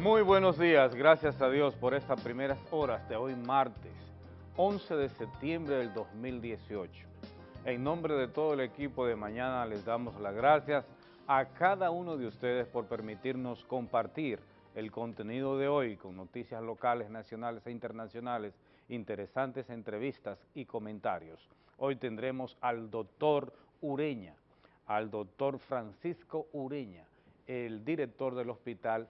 Muy buenos días, gracias a Dios por estas primeras horas de hoy martes, 11 de septiembre del 2018. En nombre de todo el equipo de mañana les damos las gracias a cada uno de ustedes por permitirnos compartir el contenido de hoy con noticias locales, nacionales e internacionales, interesantes entrevistas y comentarios. Hoy tendremos al doctor Ureña, al doctor Francisco Ureña, el director del Hospital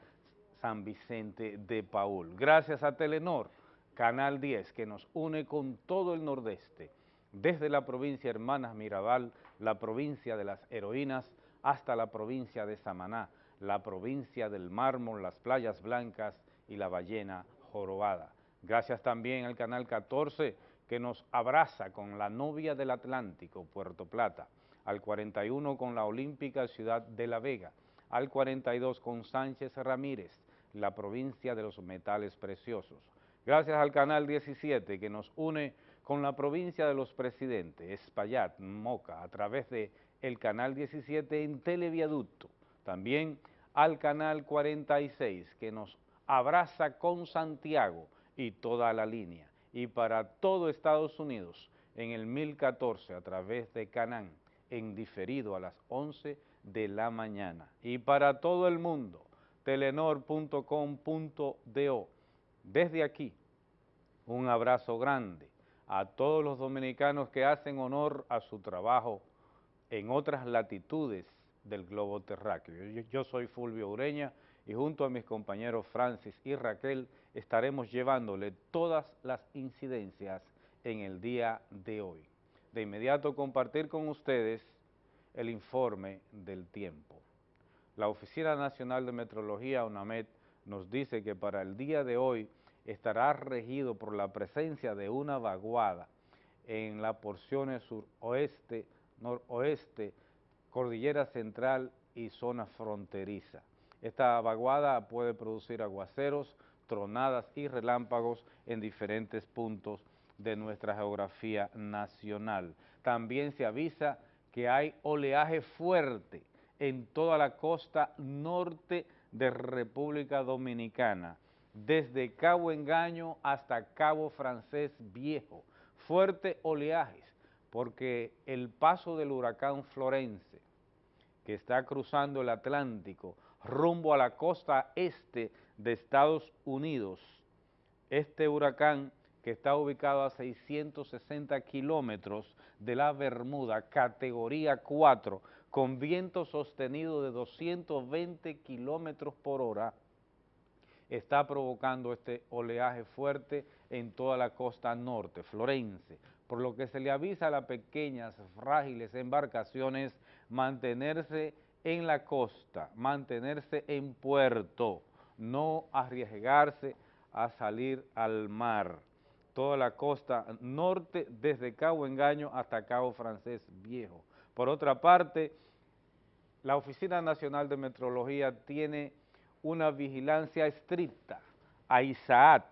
San Vicente de Paul. Gracias a Telenor, Canal 10, que nos une con todo el nordeste, desde la provincia Hermanas Mirabal, la provincia de las heroínas, hasta la provincia de Samaná, la provincia del mármol, las playas blancas y la ballena jorobada. Gracias también al Canal 14 que nos abraza con la novia del Atlántico, Puerto Plata, al 41 con la Olímpica Ciudad de La Vega, al 42 con Sánchez Ramírez, la provincia de los metales preciosos. Gracias al Canal 17 que nos une con la provincia de los presidentes, Espaillat, Moca, a través de el Canal 17 en Televiaducto. También al Canal 46 que nos abraza con Santiago y toda la línea. Y para todo Estados Unidos en el 1014 a través de Canán, en diferido a las 11 de la mañana. Y para todo el mundo, telenor.com.do. Desde aquí, un abrazo grande a todos los dominicanos que hacen honor a su trabajo en otras latitudes del globo terráqueo. Yo, soy Fulvio Ureña y junto a mis compañeros Francis y Raquel estaremos llevándole todas las incidencias en el día de hoy. De inmediato compartir con ustedes el informe del tiempo. La Oficina Nacional de Metrología, UNAMED, nos dice que para el día de hoy estará regido por la presencia de una vaguada en las porciones suroeste, noroeste, cordillera central y zona fronteriza. Esta vaguada puede producir aguaceros, tronadas y relámpagos en diferentes puntos de nuestra geografía nacional. También se avisa que hay oleaje fuerte en toda la costa norte de República Dominicana, desde Cabo Engaño hasta Cabo Francés Viejo. Fuerte oleajes, porque el paso del huracán Florence, que está cruzando el Atlántico rumbo a la costa este de Estados Unidos, este huracán que está ubicado a 660 kilómetros de la Bermuda, categoría 4, con viento sostenido de 220 kilómetros por hora, está provocando este oleaje fuerte en toda la costa norte, Florense, por lo que se le avisa a las pequeñas, frágiles embarcaciones mantenerse en la costa, mantenerse en puerto, no arriesgarse a salir al mar. Toda la costa norte, desde Cabo Engaño hasta Cabo Francés Viejo. Por otra parte, la Oficina Nacional de Metrología tiene una vigilancia estricta a Isaac.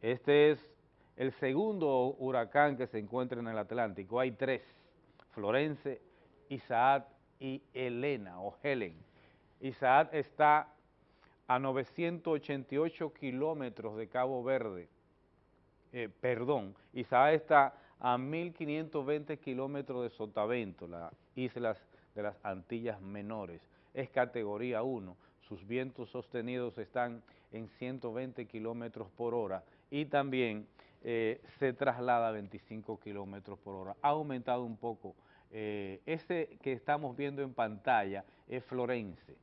Este es el segundo huracán que se encuentra en el Atlántico. Hay tres, Florence, Isaac y Elena o Helen. Isaac está a 988 kilómetros de Cabo Verde, eh, perdón, Isaac está a 1.520 kilómetros de Sotavento, las islas de las Antillas Menores. Es categoría 1, sus vientos sostenidos están en 120 kilómetros por hora y también eh, se traslada a 25 kilómetros por hora. Ha aumentado un poco. Eh, ese que estamos viendo en pantalla es Florence.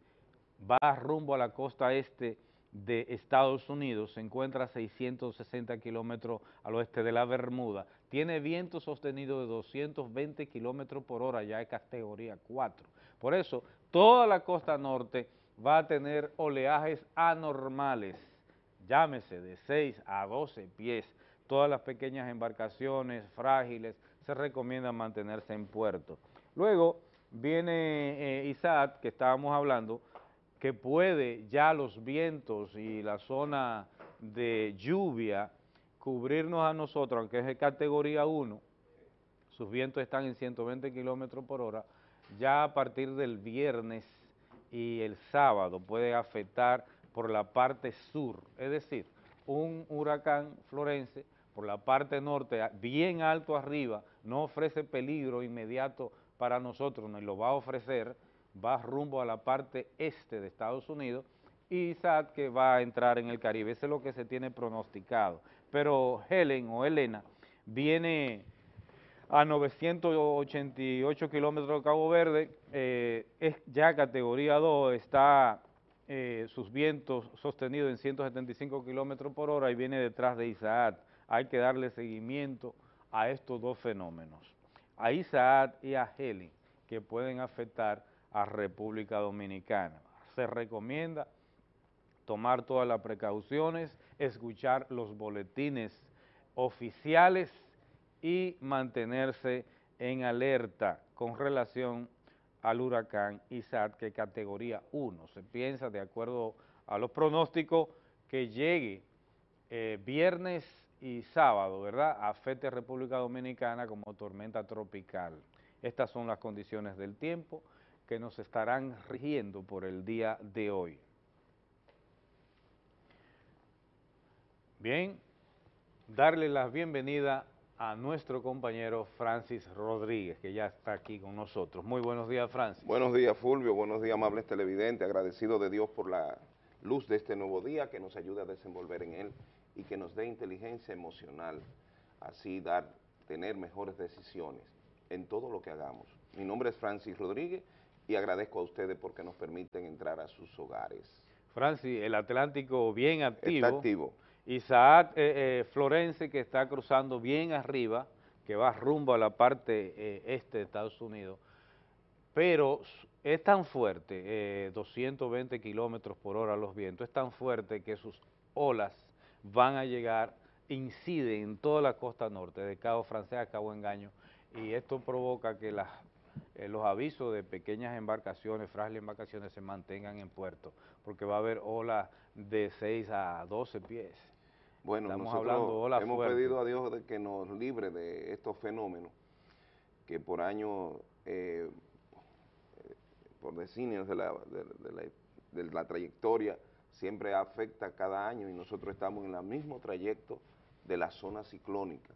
Va rumbo a la costa este de Estados Unidos, se encuentra a 660 kilómetros al oeste de la Bermuda, tiene viento sostenido de 220 kilómetros por hora, ya es categoría 4. Por eso, toda la costa norte va a tener oleajes anormales, llámese de 6 a 12 pies. Todas las pequeñas embarcaciones frágiles se recomienda mantenerse en puerto. Luego viene eh, Isaac, que estábamos hablando, que puede ya los vientos y la zona de lluvia cubrirnos a nosotros, aunque es de categoría 1, sus vientos están en 120 kilómetros por hora, ya a partir del viernes y el sábado puede afectar por la parte sur, es decir, un huracán Florense por la parte norte, bien alto arriba, no ofrece peligro inmediato para nosotros, nos lo va a ofrecer, va rumbo a la parte este de Estados Unidos, y Isaac que va a entrar en el Caribe, eso es lo que se tiene pronosticado. Pero Helen o Elena viene a 988 kilómetros de Cabo Verde, eh, es ya categoría 2, está eh, sus vientos sostenidos en 175 kilómetros por hora y viene detrás de Isaac. Hay que darle seguimiento a estos dos fenómenos, a Isaac y a Helen, que pueden afectar a República Dominicana. Se recomienda tomar todas las precauciones, escuchar los boletines oficiales y mantenerse en alerta con relación al huracán Isaac, que categoría 1. Se piensa, de acuerdo a los pronósticos, que llegue eh, viernes y sábado, ¿verdad?, afecte a República Dominicana como tormenta tropical. Estas son las condiciones del tiempo que nos estarán rigiendo por el día de hoy. Bien, darle la bienvenida a nuestro compañero Francis Rodríguez, que ya está aquí con nosotros. Muy buenos días, Francis. Buenos días, Fulvio. Buenos días, amables televidentes. Agradecido de Dios por la luz de este nuevo día que nos ayuda a desenvolver en él y que nos dé inteligencia emocional, así dar, tener mejores decisiones en todo lo que hagamos. Mi nombre es Francis Rodríguez y agradezco a ustedes porque nos permiten entrar a sus hogares. Francis, el Atlántico bien activo. Está activo Isaac eh, eh, Florense que está cruzando bien arriba, que va rumbo a la parte eh, este de Estados Unidos, pero es tan fuerte, 220 kilómetros por hora los vientos, es tan fuerte que sus olas van a llegar, inciden en toda la costa norte, de Cabo Francés a Cabo Engaño, y esto provoca que las, los avisos de pequeñas embarcaciones, frágiles embarcaciones, se mantengan en puerto, porque va a haber olas de 6 a 12 pies. Bueno, nosotros hemos pedido a Dios de que nos libre de estos fenómenos que por años, eh, por decennios de la, de, la, trayectoria, siempre afecta cada año y nosotros estamos en el mismo trayecto de la zona ciclónica.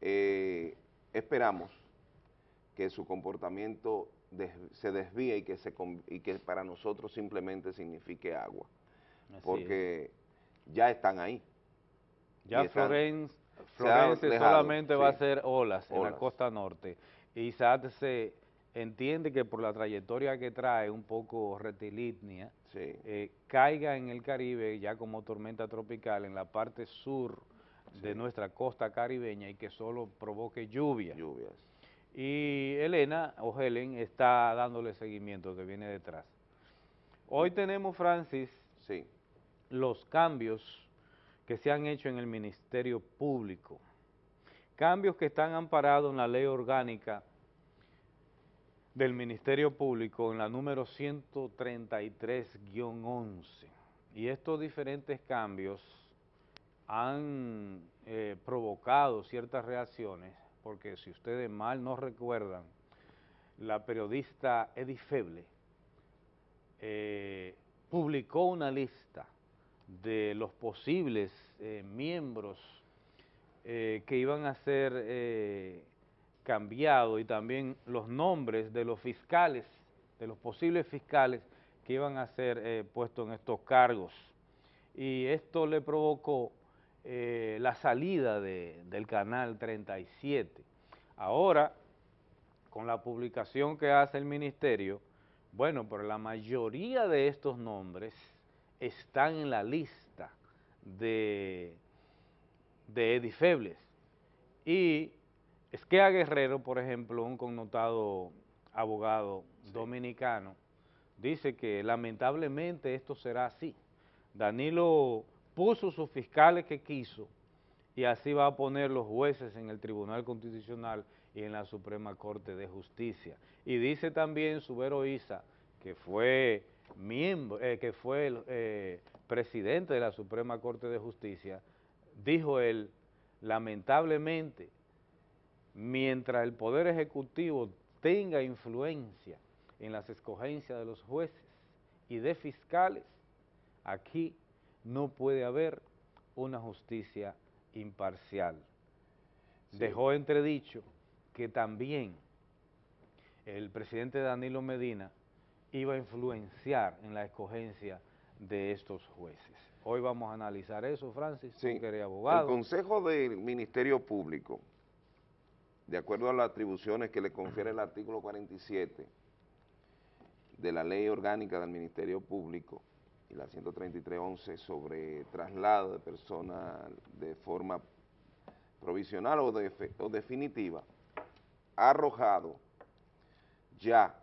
Eh, esperamos que su comportamiento se desvíe y que, se, y que para nosotros simplemente signifique agua, porque ya están ahí. Ya Florence, solamente va a ser olas, en la costa norte. Y SAT se entiende que por la trayectoria que trae un poco retilínea, eh, caiga en el Caribe ya como tormenta tropical en la parte sur de nuestra costa caribeña y que solo provoque lluvia. Lluvias. Y Elena o Helen está dándole seguimiento que viene detrás. Hoy tenemos, Francis, sí. los cambios que se han hecho en el Ministerio Público. Cambios que están amparados en la ley orgánica del Ministerio Público en la número 133-11. Y estos diferentes cambios han eh, provocado ciertas reacciones, porque si ustedes mal no recuerdan, la periodista Edith Feble eh, publicó una lista de los posibles eh, miembros eh, que iban a ser eh, cambiados y también los nombres de los fiscales, de los posibles fiscales que iban a ser puestos en estos cargos. Y esto le provocó la salida del Canal 37. Ahora, con la publicación que hace el Ministerio, bueno, pero la mayoría de estos nombres están en la lista de, de edifebles. Y Esquea Guerrero, por ejemplo, un connotado abogado dominicano, dice que lamentablemente esto será así. Danilo puso sus fiscales que quiso y así va a poner los jueces en el Tribunal Constitucional y en la Suprema Corte de Justicia. Y dice también Subero Isa, que fue miembro, eh, que fue el eh, presidente de la Suprema Corte de Justicia, dijo él, lamentablemente, mientras el Poder Ejecutivo tenga influencia en las escogencias de los jueces y de fiscales, Aquí no puede haber una justicia imparcial. Dejó entredicho que también el presidente Danilo Medina iba a influenciar en la escogencia de estos jueces. Hoy vamos a analizar eso, Francis, sí. abogado. El Consejo del Ministerio Público, de acuerdo a las atribuciones que le confiere el artículo 47 de la Ley Orgánica del Ministerio Público y la 133.11 sobre traslado de personas de forma provisional o, o definitiva, ha arrojado ya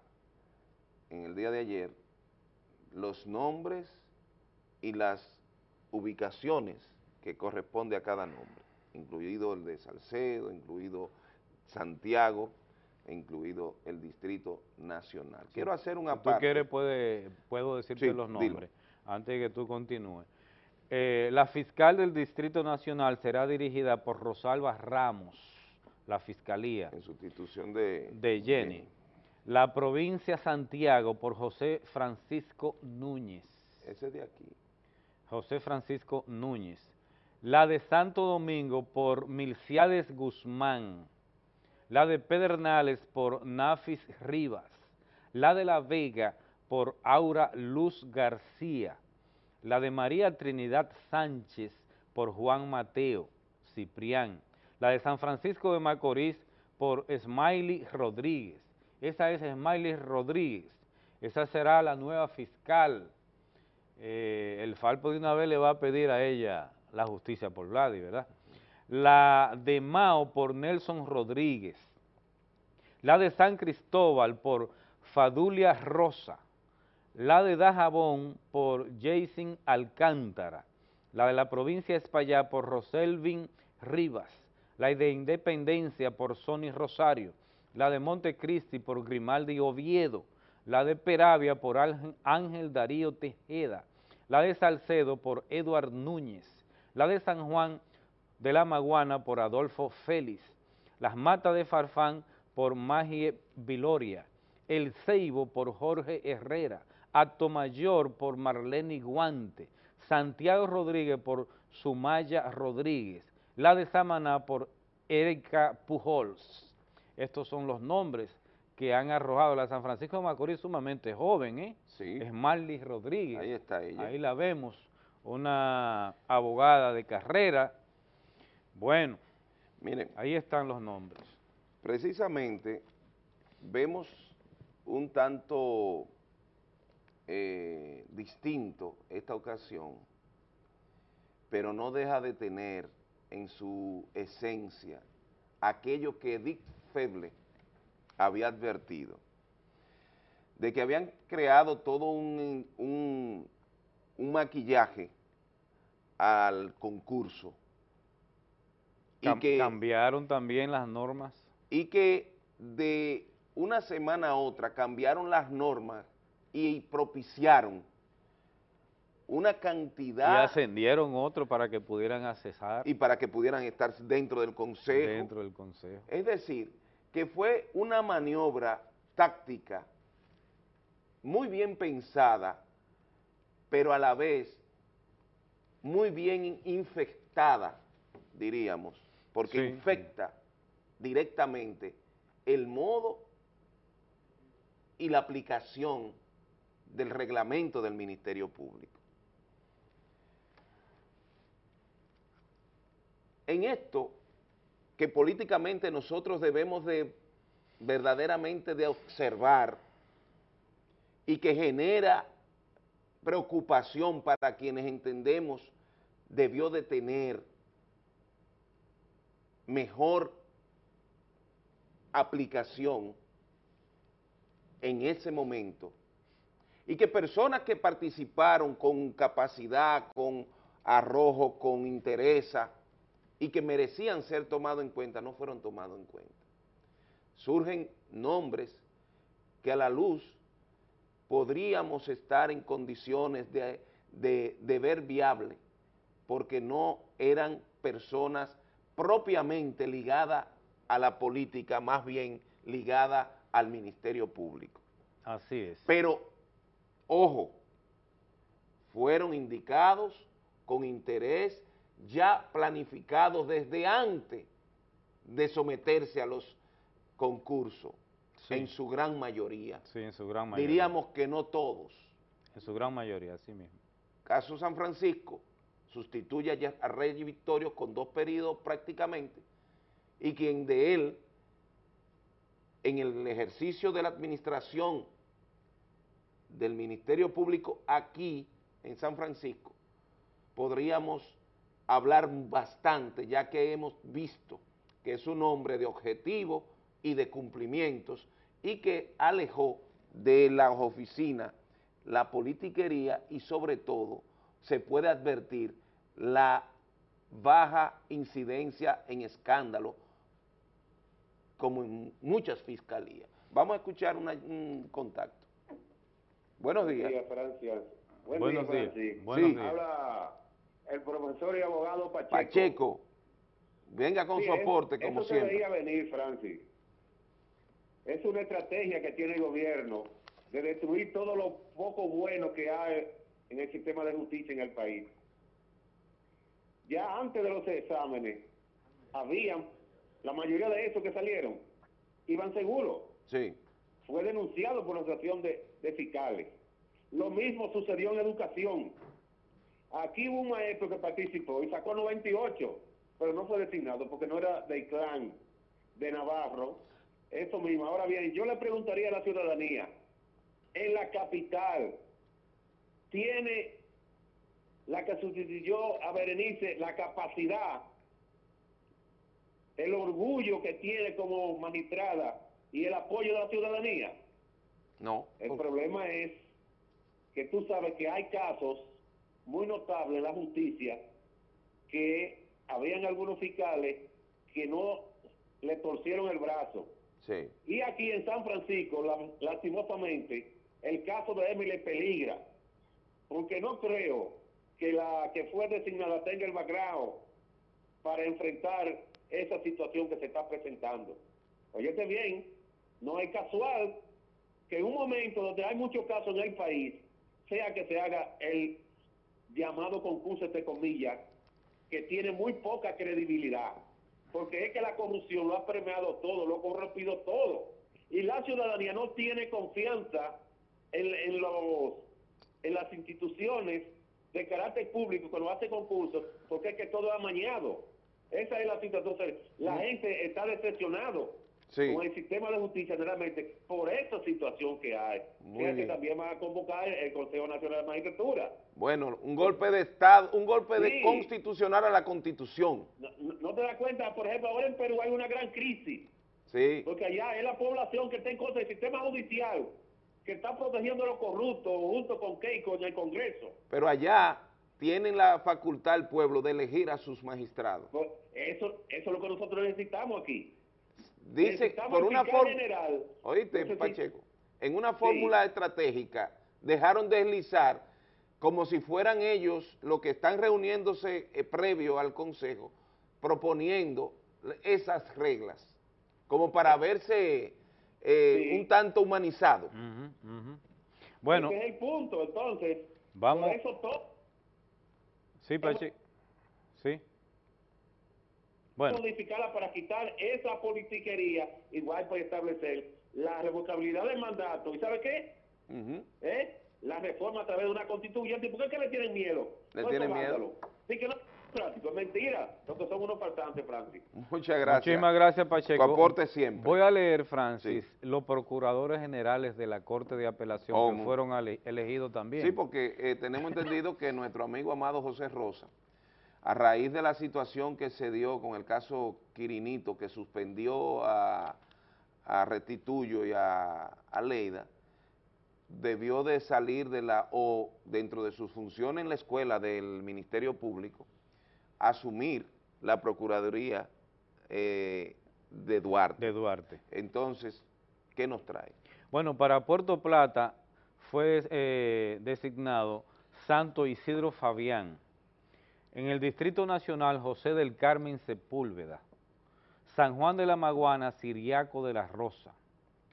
en el día de ayer los nombres y las ubicaciones que corresponde a cada nombre, incluido el de Salcedo, incluido Santiago, incluido el Distrito Nacional. Quiero hacer una si tú quieres, puede, puedo decirte los nombres, antes de que tú continúes. Eh, la fiscal del Distrito Nacional será dirigida por Rosalba Ramos, la fiscalía. En sustitución de... De Jenny. La provincia Santiago por José Francisco Núñez. Ese de aquí. José Francisco Núñez. La de Santo Domingo por Milciades Guzmán. La de Pedernales por Nafis Rivas. La de La Vega por Aura Luz García. La de María Trinidad Sánchez por Juan Mateo Ciprián. La de San Francisco de Macorís por Smiley Rodríguez esa es Smiley Rodríguez, esa será la nueva fiscal. Eh, el Falpo de una vez le va a pedir a ella la justicia por Vladi, ¿verdad? La de Mao por Nelson Rodríguez, la de San Cristóbal por Fadulia Rosa, la de Dajabón por Jason Alcántara, la de la provincia de España por Roselvin Rivas, la de Independencia por Sonny Rosario, la de Montecristi por Grimaldi Oviedo, la de Peravia por Ángel Darío Tejeda, la de Salcedo por Eduard Núñez, la de San Juan de la Maguana por Adolfo Félix, las Matas de Farfán por Magie Viloria, el Ceibo por Jorge Herrera, Acto Mayor por Marlene Guante, Santiago Rodríguez por Sumaya Rodríguez, la de Samaná por Erika Pujols, estos son los nombres que han arrojado la San Francisco de Macorís sumamente joven, ¿eh? Sí. Es Marlis Rodríguez. Ahí está ella. Ahí la vemos, una abogada de carrera. Bueno, miren, ahí están los nombres. Precisamente vemos un tanto eh, distinto esta ocasión, pero no deja de tener en su esencia aquello que Edith Feble había advertido, de que habían creado todo un, un, maquillaje al concurso. y que cambiaron también las normas. Y que de una semana a otra cambiaron las normas y propiciaron una cantidad... Y ascendieron otro para que pudieran accesar. Y para que pudieran estar dentro del consejo. Dentro del consejo. Es decir, que fue una maniobra táctica muy bien pensada, pero a la vez muy bien infectada, diríamos, porque infecta directamente el modo y la aplicación del reglamento del Ministerio Público. En esto que políticamente nosotros debemos de verdaderamente de observar y que genera preocupación para quienes entendemos debió de tener mejor aplicación en ese momento. Y que personas que participaron con capacidad, con arrojo, con interés, y que merecían ser tomados en cuenta, no fueron tomados en cuenta. Surgen nombres que a la luz podríamos estar en condiciones de, ver viable, porque no eran personas propiamente ligadas a la política, más bien ligadas al Ministerio Público. Así es. Pero, ojo, fueron indicados con interés ya planificados desde antes de someterse a los concursos, en su gran mayoría. Sí, en su gran mayoría. Diríamos que no todos. En su gran mayoría, así mismo. Caso San Francisco sustituye a Rey Victorio con dos periodos prácticamente, y quien de él, en el ejercicio de la administración del Ministerio Público aquí en San Francisco, podríamos hablar bastante, ya que hemos visto que es un hombre de objetivo y de cumplimientos y que alejó de las oficinas la politiquería y sobre todo se puede advertir la baja incidencia en escándalo como en muchas fiscalías. Vamos a escuchar un contacto. Buenos días. Buenos días, Francia. Buenos días. Buenos días. Habla el profesor y abogado Pacheco. Pacheco. Venga con su aporte, como eso siempre. debería venir, Francis. Es una estrategia que tiene el gobierno de destruir todo lo poco bueno que hay en el sistema de justicia en el país. Ya antes de los exámenes, habían, la mayoría de esos que salieron, iban seguros. Sí. Fue denunciado por la asociación de, de fiscales. Lo mismo sucedió en educación. Aquí hubo un maestro que participó y sacó 98 pero no fue designado porque no era del clan de Navarro. Eso mismo. Ahora bien, yo le preguntaría a la ciudadanía, en la capital, ¿tiene la que sustituyó a Berenice la capacidad, el orgullo que tiene como magistrada y el apoyo de la ciudadanía? No. El problema es que tú sabes que hay casos muy notables en la justicia que habían algunos fiscales que no le torcieron el brazo. Sí. Y aquí en San Francisco, lastimosamente, el caso de Emily peligra, porque no creo que la que fue designada tenga el background para enfrentar esa situación que se está presentando. Oyete bien, no es casual que en un momento donde hay muchos casos en el país, sea que se haga el llamado concurso, de comillas, que tiene muy poca credibilidad, porque es que la corrupción lo ha premiado todo, lo ha corrompido todo, y la ciudadanía no tiene confianza en, los, en las instituciones de carácter público cuando hace concursos, porque es que todo es amañado. Esa es la situación. La gente está decepcionado con el sistema de justicia generalmente por esta situación que hay. que también va a convocar el Consejo Nacional de Magistratura. Bueno, un golpe de Estado, un golpe de constitucional a la Constitución. No, te das cuenta, por ejemplo, ahora en Perú hay una gran crisis. Sí. Porque allá es la población que está en contra del sistema judicial, que está protegiendo a los corruptos junto con Keiko en el Congreso. Pero allá tienen la facultad el pueblo de elegir a sus magistrados. Pues, eso, eso es lo que nosotros necesitamos aquí dice por una fórmula, oíste Pacheco, en una fórmula estratégica dejaron deslizar como si fueran ellos los que están reuniéndose eh, previo al Consejo, proponiendo esas reglas, como para verse eh, un tanto humanizado. Bueno. Ese es el punto, entonces, vamos. Por eso todo. Sí, Pacheco. Modificarla para quitar esa politiquería, igual para establecer la revocabilidad del mandato. ¿Y sabe qué? ¿Eh? La reforma a través de una constituyente. ¿Por qué que le tienen miedo? ¿Le tienen miedo? Sí que no es mentira, porque son unos faltantes, Francis. Muchas gracias. Muchísimas gracias, Pacheco. Tu aporte siempre. Voy a leer, Francis, los procuradores generales de la Corte de Apelación que fueron elegidos también. Sí, porque eh, tenemos entendido que nuestro amigo amado José Rosa a raíz de la situación que se dio con el caso Quirinito, que suspendió a, Restituyo y a, Leida, debió de salir de la, o dentro de sus funciones en la escuela del Ministerio Público, asumir la Procuraduría eh, de Duarte. De Duarte. Entonces, ¿qué nos trae? Bueno, para Puerto Plata fue eh, designado Santo Isidro Fabián, en el Distrito Nacional José del Carmen Sepúlveda, San Juan de la Maguana Siriaco de la Rosa,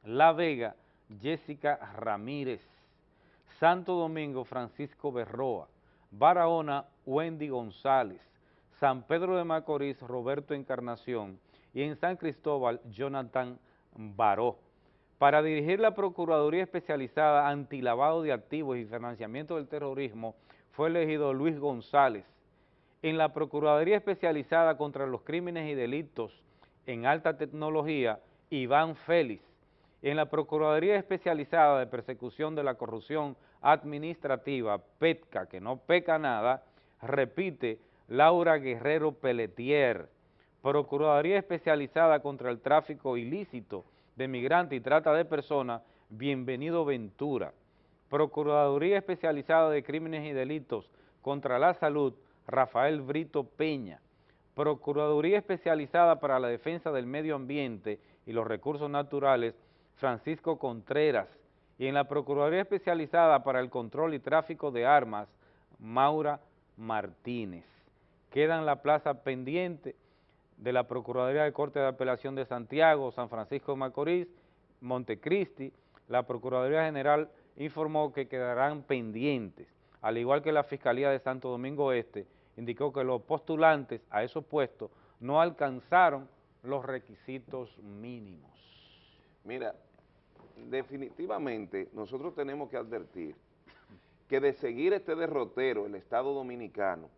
La Vega Jessica Ramírez, Santo Domingo, Francisco Berroa, Barahona, Wendy González, San Pedro de Macorís, Roberto Encarnación y en San Cristóbal, Jonathan Baró. Para dirigir la Procuraduría Especializada Antilavado de Activos y Financiamiento del Terrorismo fue elegido Luis González. En la Procuraduría Especializada contra los Crímenes y Delitos en Alta Tecnología, Iván Félix. En la Procuraduría Especializada de Persecución de la Corrupción Administrativa, PETCA, que no peca nada, repite Laura Guerrero Pelletier. Procuraduría Especializada contra el Tráfico Ilícito de Migrantes y Trata de Personas, Bienvenido Ventura. Procuraduría Especializada de Crímenes y Delitos contra la Salud, Rafael Brito Peña. Procuraduría Especializada para la Defensa del Medio Ambiente y los Recursos Naturales, Francisco Contreras. Y en la Procuraduría Especializada para el Control y Tráfico de Armas, Maura Martínez. Queda en la plaza pendiente de la Procuraduría de Corte de Apelación de Santiago, San Francisco de Macorís, Montecristi, la Procuraduría General informó que quedarán pendientes, al igual que la Fiscalía de Santo Domingo Este, indicó que los postulantes a esos puestos no alcanzaron los requisitos mínimos. Mira, definitivamente nosotros tenemos que advertir que de seguir este derrotero, el Estado Dominicano,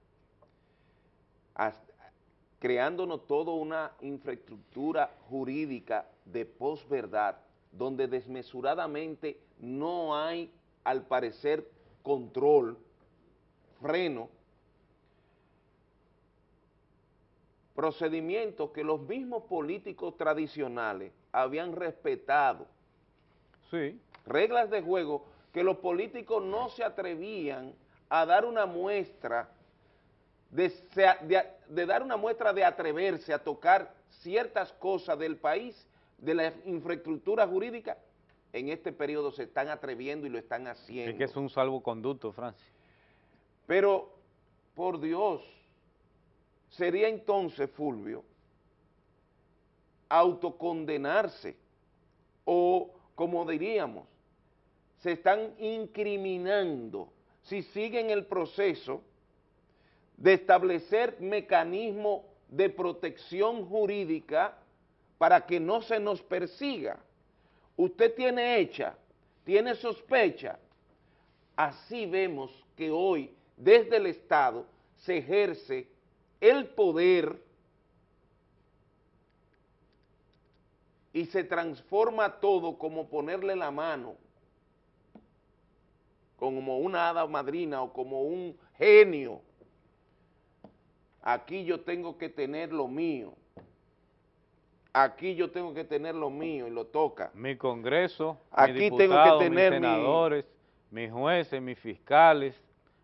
creándonos toda una infraestructura jurídica de posverdad, donde desmesuradamente no hay, al parecer, control, freno, procedimientos que los mismos políticos tradicionales habían respetado. Sí. Reglas de juego que los políticos no se atrevían a dar una muestra de, de, dar una muestra de atreverse a tocar ciertas cosas del país, de la infraestructura jurídica, en este periodo se están atreviendo y lo están haciendo. Es que es un salvoconducto, Francis. Pero, por Dios, sería entonces, Fulvio, autocondenarse o, como diríamos, se están incriminando si siguen el proceso de establecer mecanismos de protección jurídica para que no se nos persiga. Usted tiene hecha, tiene sospecha. Así vemos que hoy desde el Estado se ejerce el poder y se transforma todo como ponerle la mano, como una hada madrina o como un genio aquí yo tengo que tener lo mío, aquí yo tengo que tener lo mío y lo toca. Mi Congreso, aquí tengo que tener mis senadores, mis jueces, mis fiscales,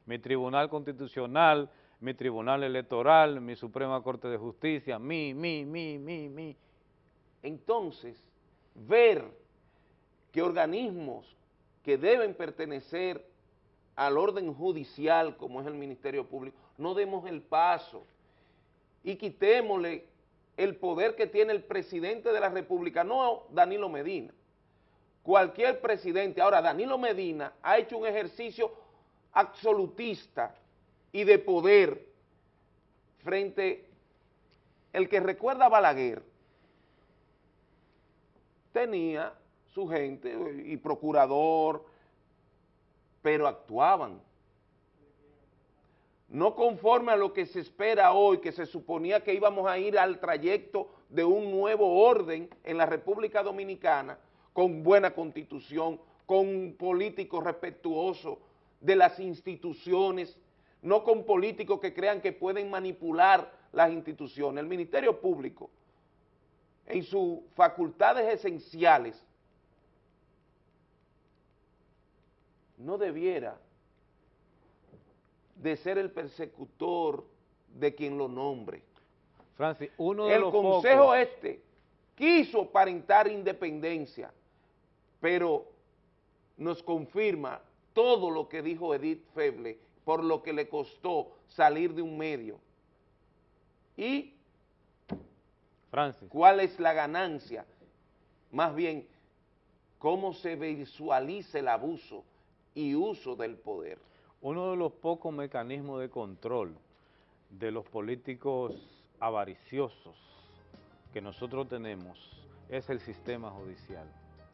mi Tribunal Constitucional, mi Tribunal Electoral, mi Suprema Corte de Justicia, mi, mi, mi, mi, mi. Entonces, ver que organismos que deben pertenecer al orden judicial, como es el Ministerio Público, no demos el paso y quitémosle el poder que tiene el presidente de la República, no Danilo Medina. Cualquier presidente, ahora Danilo Medina ha hecho un ejercicio absolutista y de poder frente, el que recuerda Balaguer, tenía su gente y procurador, pero actuaban. No conforme a lo que se espera hoy, que se suponía que íbamos a ir al trayecto de un nuevo orden en la República Dominicana, con buena constitución, con políticos respetuosos de las instituciones, no con políticos que crean que pueden manipular las instituciones. El Ministerio Público, en sus facultades esenciales, no debiera de ser el persecutor de quien lo nombre. Francis, uno de el consejo este quiso aparentar independencia, pero nos confirma todo lo que dijo Edith Feble por lo que le costó salir de un medio. Y Francis. cuál es la ganancia, más bien, cómo se visualiza el abuso y uso del poder. Uno de los pocos mecanismos de control de los políticos avariciosos que nosotros tenemos es el sistema judicial.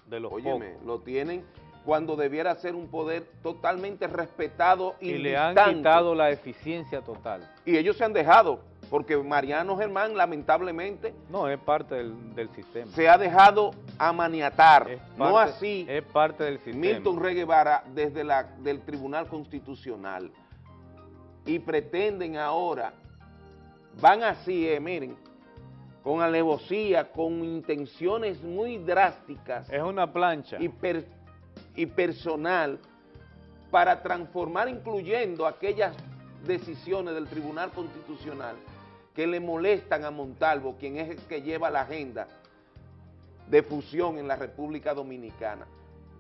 De los Óyeme, lo tienen cuando debiera ser un poder totalmente respetado y, le han quitado la eficiencia total. Y ellos se han dejado, porque Mariano Germán lamentablemente... No, es parte del, sistema. Se ha dejado amaniatar, no así es parte del sistema. Milton Rey Guevara desde la, del Tribunal Constitucional y pretenden ahora, van así, eh, miren, con alevosía, con intenciones muy drásticas. Es una plancha. Y, y personal para transformar, incluyendo aquellas decisiones del Tribunal Constitucional que le molestan a Montalvo, quien es el que lleva la agenda de fusión en la República Dominicana.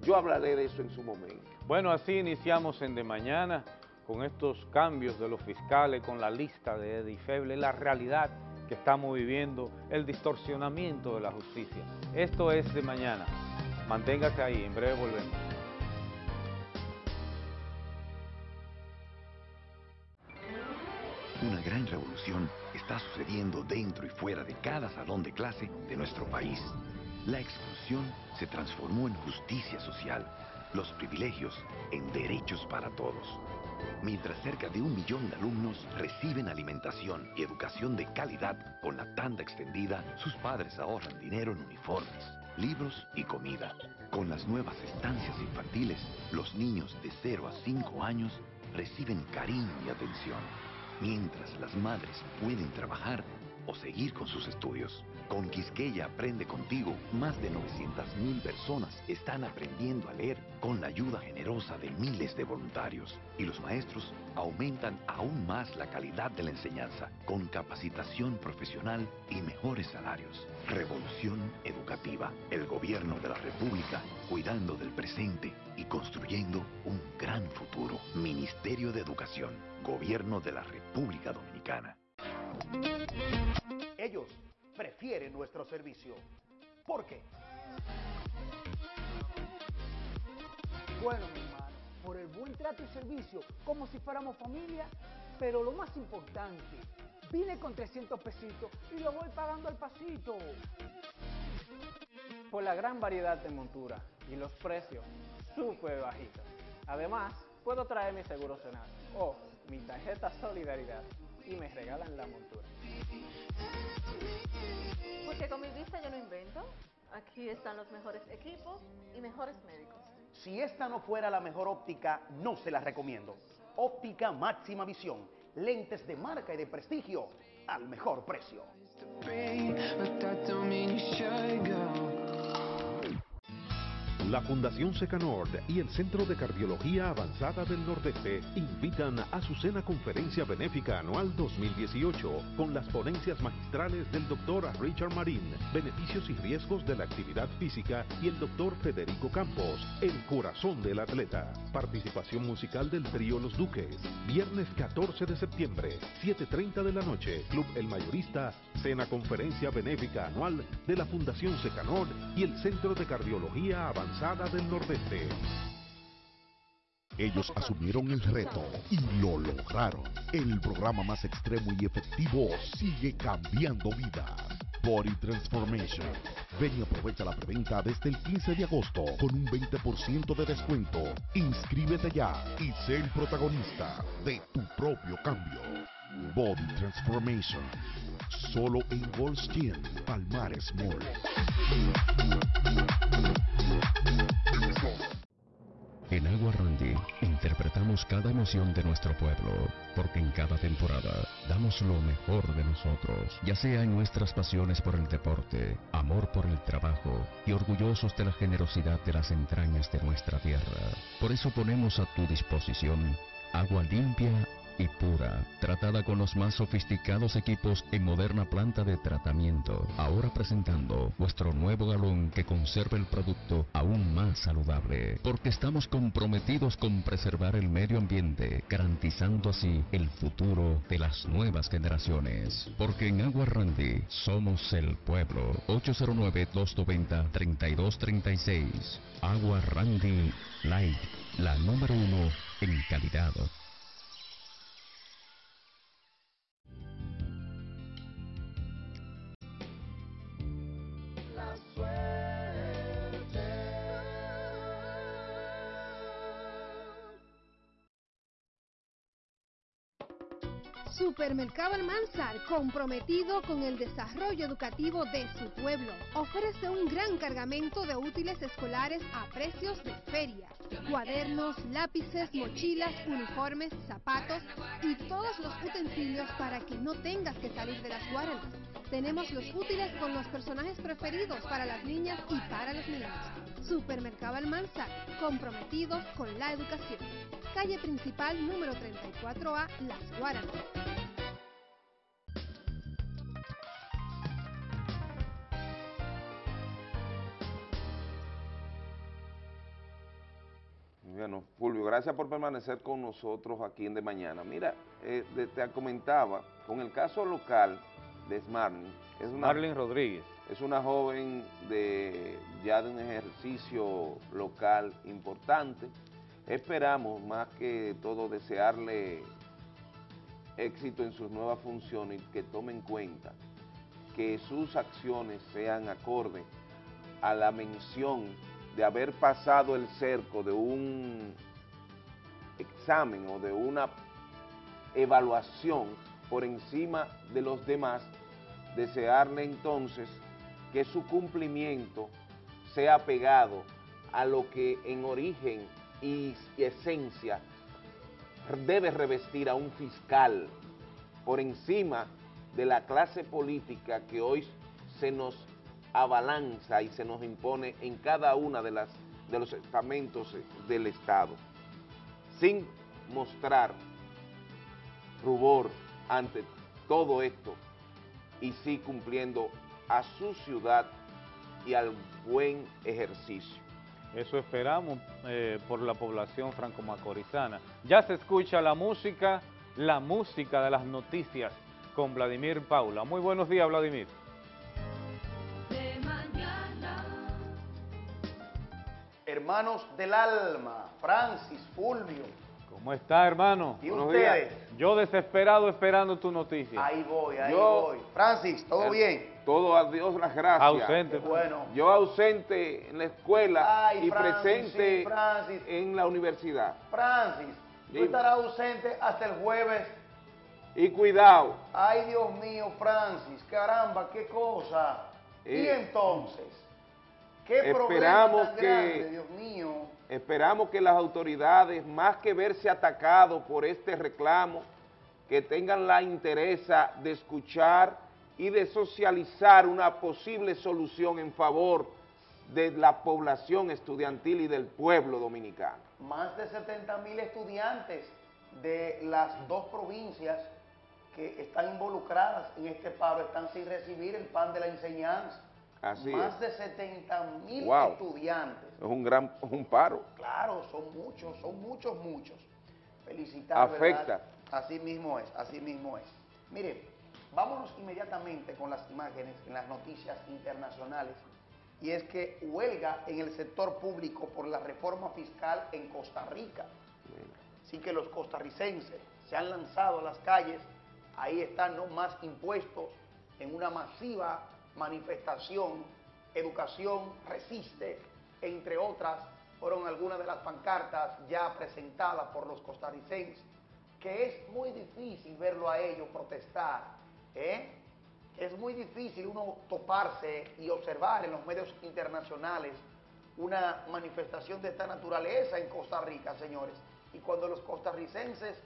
Yo hablaré de eso en su momento. Bueno, así iniciamos en De Mañana con estos cambios de los fiscales, con la lista de Edifeble, la realidad que estamos viviendo, el distorsionamiento de la justicia. Esto es De Mañana. Manténgase ahí, en breve volvemos. Una gran revolución está sucediendo dentro y fuera de cada salón de clase de nuestro país. La exclusión se transformó en justicia social, los privilegios en derechos para todos. Mientras cerca de un millón de alumnos reciben alimentación y educación de calidad con la tanda extendida, sus padres ahorran dinero en uniformes, libros y comida. Con las nuevas estancias infantiles, los niños de 0 a 5 años reciben cariño y atención, mientras las madres pueden trabajar o seguir con sus estudios. Con Quisqueya Aprende Contigo, más de 900.000 personas están aprendiendo a leer con la ayuda generosa de miles de voluntarios. Y los maestros aumentan aún más la calidad de la enseñanza, con capacitación profesional y mejores salarios. Revolución Educativa, el gobierno de la República, cuidando del presente y construyendo un gran futuro. Ministerio de Educación, Gobierno de la República Dominicana. Ellos prefieren nuestro servicio. ¿Por qué? Bueno, mi hermano, por el buen trato y servicio, como si fuéramos familia, pero lo más importante, vine con 300 pesitos y lo voy pagando al pasito. Por la gran variedad de monturas y los precios súper bajitos. Además, puedo traer mi seguro cenar o mi tarjeta Solidaridad y me regalan la montura. Porque con mi vista yo no invento. Aquí están los mejores equipos y mejores médicos. Si esta no fuera la mejor óptica, no se la recomiendo. Óptica máxima visión. Lentes de marca y de prestigio al mejor precio. La Fundación Secanord y el Centro de Cardiología Avanzada del Nordeste invitan a su cena conferencia benéfica anual 2018 con las ponencias magistrales del doctor Richard Marín, beneficios y riesgos de la actividad física y el doctor Federico Campos, el corazón del atleta. Participación musical del trío Los Duques, viernes 14 de septiembre, 7.30 de la noche, Club El Mayorista, cena conferencia benéfica anual de la Fundación Secanord y el Centro de Cardiología Avanzada del Nordeste. Ellos asumieron el reto y lo lograron. El programa más extremo y efectivo sigue cambiando vidas. Body Transformation. Ven y aprovecha la preventa desde el 15 de agosto con un 20% de descuento. Inscríbete ya y sé el protagonista de tu propio cambio. Body Transformation. Solo en Goldstein, Palmares Mall. En Agua Randy interpretamos cada emoción de nuestro pueblo, porque en cada temporada damos lo mejor de nosotros, ya sea en nuestras pasiones por el deporte, amor por el trabajo y orgullosos de la generosidad de las entrañas de nuestra tierra. Por eso ponemos a tu disposición agua limpia y pura, tratada con los más sofisticados equipos en moderna planta de tratamiento. Ahora presentando nuestro nuevo galón que conserva el producto aún más saludable, porque estamos comprometidos con preservar el medio ambiente, garantizando así el futuro de las nuevas generaciones. Porque en Agua Randy somos el pueblo. 809-290-3236. Agua Randy Light, la número uno en calidad. Supermercado Almanzar, comprometido con el desarrollo educativo de su pueblo, ofrece un gran cargamento de útiles escolares a precios de feria. Cuadernos, lápices, mochilas, uniformes, zapatos y todos los utensilios para que no tengas que salir de las guardas. Tenemos los útiles con los personajes preferidos para las niñas y para los niños. Supermercado Almanzar, comprometidos con la educación. Calle principal número 34A, Las Guaranas. Bueno, Fulvio, gracias por permanecer con nosotros aquí en De Mañana. Mira, eh, te comentaba, con el caso local de Smarling, es una, Rodríguez. Es una joven de ya de un ejercicio local importante. Esperamos más que todo desearle éxito en sus nuevas funciones y que tome en cuenta que sus acciones sean acorde a la mención de haber pasado el cerco de un examen o de una evaluación por encima de los demás, desearle entonces que su cumplimiento sea pegado a lo que en origen y esencia debe revestir a un fiscal por encima de la clase política que hoy se nos abalanza y se nos impone en cada una de, de los estamentos del Estado, sin mostrar rubor ante todo esto y sí cumpliendo a su ciudad y al buen ejercicio. Eso esperamos eh, por la población franco-macorizana. Ya se escucha la música, la música de las noticias con Vladimir Paula. Muy buenos días, Vladimir. Hermanos del alma, Francis, Fulvio. ¿Cómo está, hermano? ¿Y ustedes? Yo desesperado esperando tu noticia. Ahí voy, ahí voy. Francis, ¿todo bien? Todo a Dios las gracias. Ausente. bueno. Yo ausente en la escuela y presente en la universidad. Francis, tú estarás ausente hasta el jueves. Y cuidado. Ay, Dios mío, Francis, caramba, qué cosa. ¿Y eh, entonces? esperamos que, Dios mío. Esperamos que las autoridades, más que verse atacados por este reclamo, que tengan la interés de escuchar y de socializar una posible solución en favor de la población estudiantil y del pueblo dominicano. Más de 70 mil estudiantes de las dos provincias que están involucradas en este paro están sin recibir el pan de la enseñanza más de 70 mil estudiantes. Es un gran un paro. Claro, son muchos, son muchos, muchos. Felicitar, Afecta. Así mismo es, así mismo es. Mire, vámonos inmediatamente con las imágenes en las noticias internacionales. Y es que huelga en el sector público por la reforma fiscal en Costa Rica. Así que los costarricenses se han lanzado a las calles, ahí están no más impuestos en una masiva manifestación, educación resiste, entre otras, fueron algunas de las pancartas ya presentadas por los costarricenses, que es muy difícil verlo a ellos protestar, ¿eh? es muy difícil uno toparse y observar en los medios internacionales una manifestación de esta naturaleza en Costa Rica, señores. Y cuando los costarricenses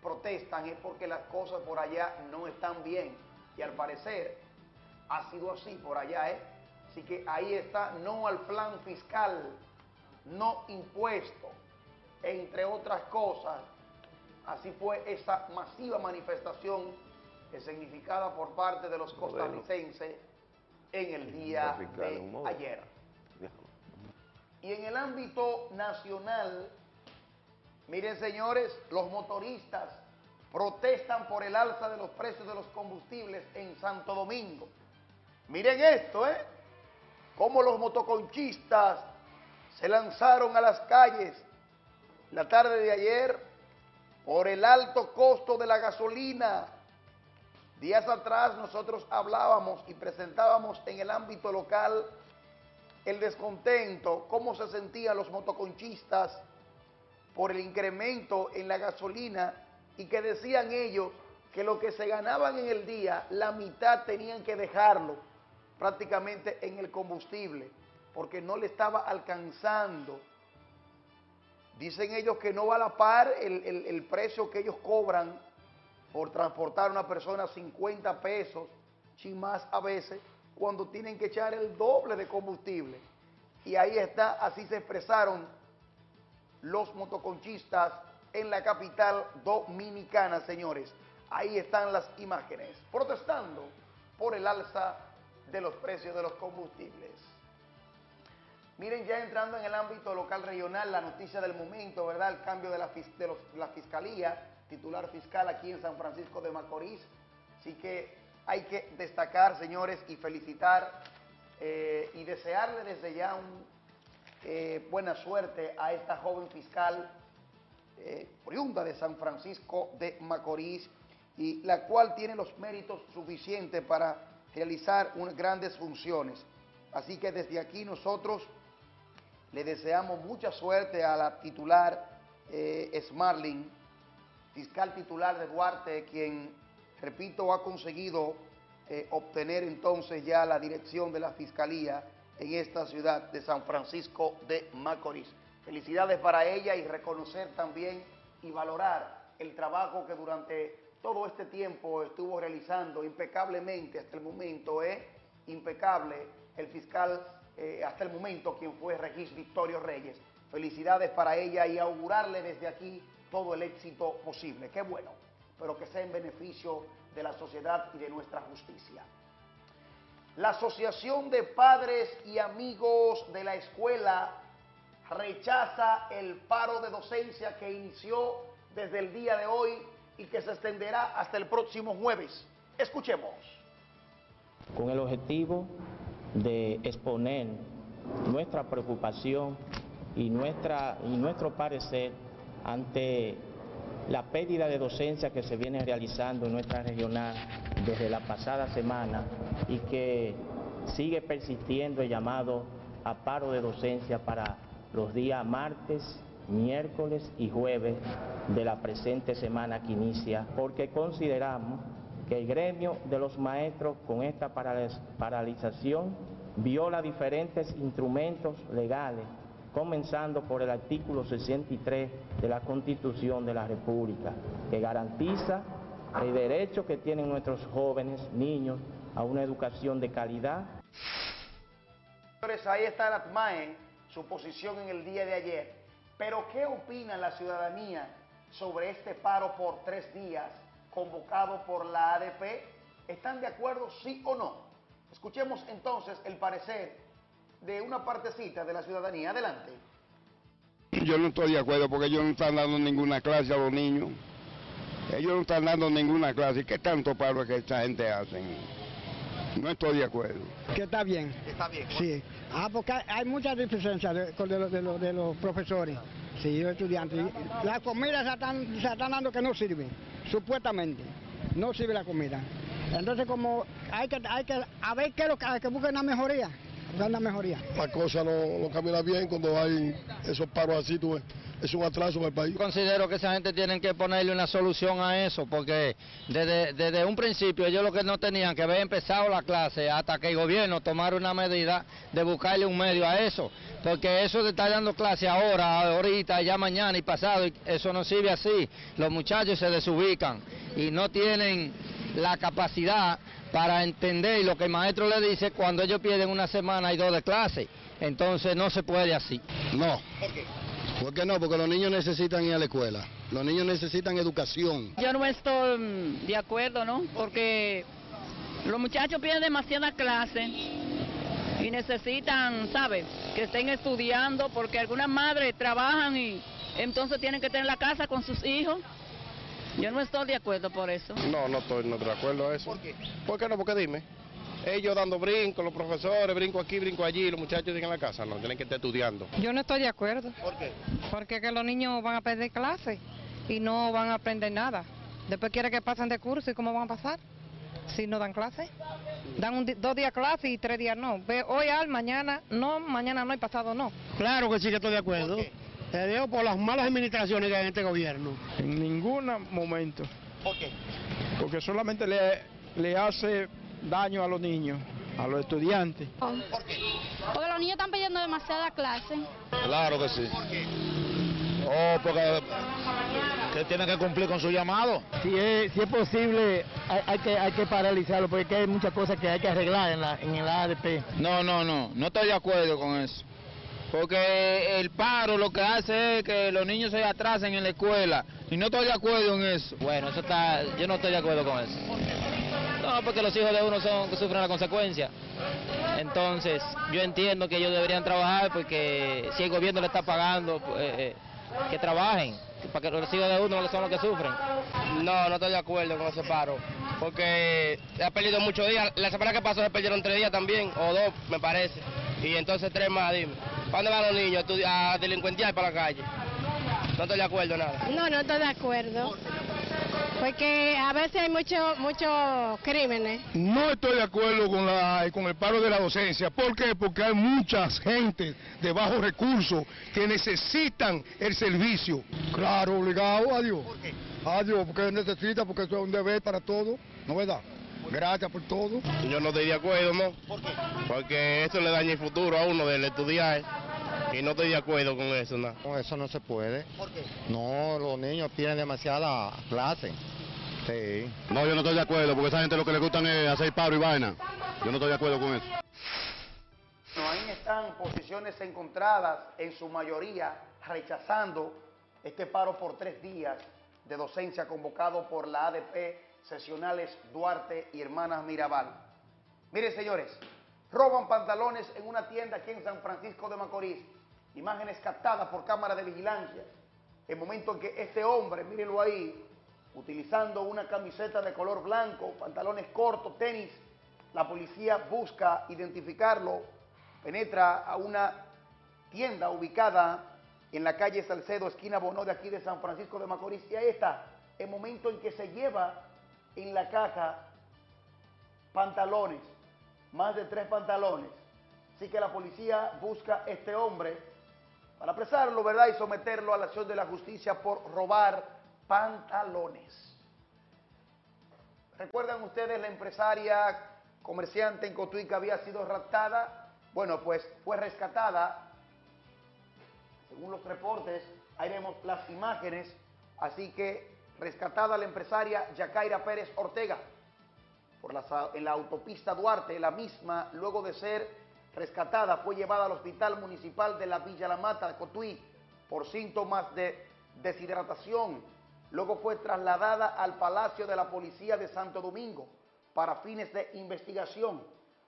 protestan es porque las cosas por allá no están bien. Y al parecer ha sido así por allá, ¿eh? Así que ahí está, no al plan fiscal, no impuesto, entre otras cosas, Así fue esa masiva manifestación significada por parte de los costarricenses en el día de ayer. Y en el ámbito nacional, miren señores, los motoristas protestan por el alza de los precios de los combustibles en Santo Domingo. Miren esto, ¿eh? Cómo los motoconchistas se lanzaron a las calles la tarde de ayer por el alto costo de la gasolina. Días atrás nosotros hablábamos y presentábamos en el ámbito local el descontento, cómo se sentían los motoconchistas por el incremento en la gasolina y que decían ellos que lo que se ganaban en el día, la mitad tenían que dejarlo prácticamente en el combustible, porque no le estaba alcanzando. Dicen ellos que no va a la par el, precio que ellos cobran por transportar a una persona 50 pesos, sin más a veces, cuando tienen que echar el doble de combustible. Y ahí está, así se expresaron los motoconchistas en la capital dominicana, señores. Ahí están las imágenes, protestando por el alza de los precios de los combustibles. Miren, ya entrando en el ámbito local regional, la noticia del momento, ¿verdad? El cambio de la, fiscalía, titular fiscal aquí en San Francisco de Macorís. Así que hay que destacar, señores, y felicitar eh, y desearle desde ya un, eh, buena suerte a esta joven fiscal eh, oriunda de San Francisco de Macorís y la cual tiene los méritos suficientes para realizar unas grandes funciones. Así que desde aquí nosotros le deseamos mucha suerte a la titular eh, Smarling, fiscal titular de Duarte, quien, repito, ha conseguido eh, obtener entonces ya la dirección de la Fiscalía en esta ciudad de San Francisco de Macorís. Felicidades para ella y reconocer también y valorar el trabajo que durante todo este tiempo estuvo realizando impecablemente hasta el momento, es ¿eh? impecable el fiscal eh, hasta el momento quien fue Regis Victorio Reyes. Felicidades para ella y augurarle desde aquí todo el éxito posible. Qué bueno, pero que sea en beneficio de la sociedad y de nuestra justicia. La Asociación de Padres y Amigos de la Escuela rechaza el paro de docencia que inició desde el día de hoy y que se extenderá hasta el próximo jueves. Escuchemos. Con el objetivo de exponer nuestra preocupación y, nuestra, y nuestro parecer ante la pérdida de docencia que se viene realizando en nuestra regional desde la pasada semana y que sigue persistiendo el llamado a paro de docencia para los días martes, miércoles y jueves de la presente semana que inicia, porque consideramos que el gremio de los maestros con esta paralización viola diferentes instrumentos legales, comenzando por el artículo 63 de la Constitución de la República, que garantiza el derecho que tienen nuestros jóvenes, niños, a una educación de calidad. Ahí está la su posición en el día de ayer. Pero ¿qué opina la ciudadanía sobre este paro por tres días convocado por la ADP? ¿Están de acuerdo, sí o no? Escuchemos entonces el parecer de una partecita de la ciudadanía. Adelante. Yo no estoy de acuerdo porque ellos no están dando ninguna clase a los niños. Ellos no están dando ninguna clase. ¿Qué tanto paro es que esta gente hace? No estoy de acuerdo. Que está bien. Está bien. Sí. Ah, porque hay muchas diferencias de, de, los profesores, sí, los estudiantes. La comida se están, se están dando que no sirve, supuestamente. No sirve la comida. Entonces, como hay que, hay que, a ver qué es lo que, que busquen una mejoría, una mejoría. La cosa no, no camina bien cuando hay esos paros así, tú ves es un atraso para el país. Considero que esa gente tiene que ponerle una solución a eso, porque desde, un principio ellos lo que no tenían que haber empezado la clase hasta que el gobierno tomara una medida de buscarle un medio a eso, porque eso de estar dando clase ahora, ahorita, ya mañana y pasado, eso no sirve así. Los muchachos se desubican y no tienen la capacidad para entender lo que el maestro le dice cuando ellos pierden una semana y dos de clase. Entonces no se puede así. No. ¿Por qué no? Porque los niños necesitan ir a la escuela. Los niños necesitan educación. Yo no estoy mm, de acuerdo, ¿no? Porque los muchachos piden demasiada clase y necesitan, ¿sabes? Que estén estudiando porque algunas madres trabajan y entonces tienen que tener la casa con sus hijos. Yo no estoy de acuerdo por eso. No, no estoy no de acuerdo a eso. ¿Por qué? ¿Por qué no? Porque dime. Ellos dando brinco, los profesores, brinco aquí, brinco allí, los muchachos en la casa, no, tienen que estar estudiando. Yo no estoy de acuerdo. ¿Por qué? Porque que los niños van a perder clase y no van a aprender nada. Después quiere que pasen de curso y cómo van a pasar si no dan clase. Dan dos días clase y tres días no. Ve, hoy al, mañana no, mañana no y pasado no. Claro que sí que estoy de acuerdo. Te digo por las malas administraciones que hay en este gobierno. En ningún momento. ¿Por qué? Porque solamente le, le hace daño a los niños, a los estudiantes. ¿Por qué? Porque los niños están pidiendo demasiada clase. Claro que sí. ¿Por qué? Oh, porque que tienen que cumplir con su llamado. Si es, si es posible, hay, hay, que, hay que paralizarlo, porque hay muchas cosas que hay que arreglar en, la, en el ADP. No, no, no, no estoy de acuerdo con eso. Porque el paro lo que hace es que los niños se atrasen en la escuela. Y no estoy de acuerdo en eso. Bueno, eso está, yo no estoy de acuerdo con eso. No, porque los hijos de uno son que sufren la consecuencia. Entonces, yo entiendo que ellos deberían trabajar porque si el gobierno le está pagando, pues, eh, que trabajen, para que los hijos de uno son los que sufren. No, no estoy de acuerdo con ese paro, porque ha perdido muchos días. La semana que pasó se perdieron tres días también, o dos, me parece. Y entonces tres más, dime. ¿Para dónde van los niños? A delincuentear para la calle. No estoy de acuerdo, nada. No, no estoy de acuerdo. Porque a veces hay muchos muchos crímenes. No estoy de acuerdo con, la, con el paro de la docencia. ¿Por qué? Porque hay muchas gente de bajos recursos que necesitan el servicio. Claro, obligado, adiós. ¿Por qué? Adiós, porque necesita, porque eso es un deber para todos, ¿no verdad? Gracias por todo. Yo no estoy de acuerdo, ¿no? ¿Por qué? Porque eso le daña el futuro a uno del estudiar. Y no estoy de acuerdo con eso, ¿no? No, eso no se puede. ¿Por qué? No, los niños tienen demasiada clase. Sí. No, yo no estoy de acuerdo, porque esa gente lo que le gustan es hacer paro y vaina. Yo no estoy de acuerdo con eso. No, ahí están posiciones encontradas, en su mayoría rechazando este paro por tres días de docencia convocado por la ADP Sesionales Duarte y Hermanas Mirabal. Miren, señores, roban pantalones en una tienda aquí en San Francisco de Macorís. Imágenes captadas por cámara de vigilancia. El momento en que este hombre, mírenlo ahí, utilizando una camiseta de color blanco, pantalones cortos, tenis, la policía busca identificarlo, penetra a una tienda ubicada en la calle Salcedo, esquina Bonó de aquí de San Francisco de Macorís. Y ahí está, el momento en que se lleva en la caja pantalones, más de tres pantalones. Así que la policía busca a este hombre para apresarlo, ¿verdad? Y someterlo a la acción de la justicia por robar pantalones. ¿Recuerdan ustedes la empresaria comerciante en Cotuí que había sido raptada? Bueno, pues fue rescatada. Según los reportes, ahí vemos las imágenes. Así que rescatada la empresaria Yacaira Pérez Ortega por en la autopista Duarte, la misma, luego de ser rescatada, fue llevada al Hospital Municipal de la Villa La Mata de Cotuí por síntomas de deshidratación. Luego fue trasladada al Palacio de la Policía de Santo Domingo para fines de investigación.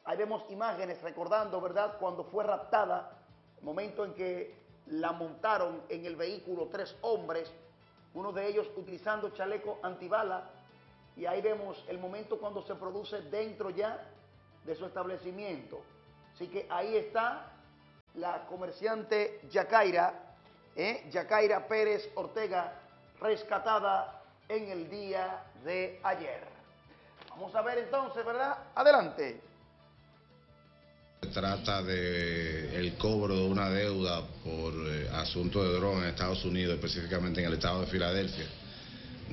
Ahí vemos imágenes recordando, ¿verdad?, cuando fue raptada, momento en que la montaron en el vehículo tres hombres, uno de ellos utilizando chaleco antibala, y ahí vemos el momento cuando se produce dentro ya de su establecimiento. Así que ahí está la comerciante Yacaira, ¿eh? Yacaira Pérez Ortega, rescatada en el día de ayer. Vamos a ver entonces, ¿verdad? Adelante. Trata de el cobro de una deuda por eh, asunto de droga en Estados Unidos, específicamente en el estado de Filadelfia,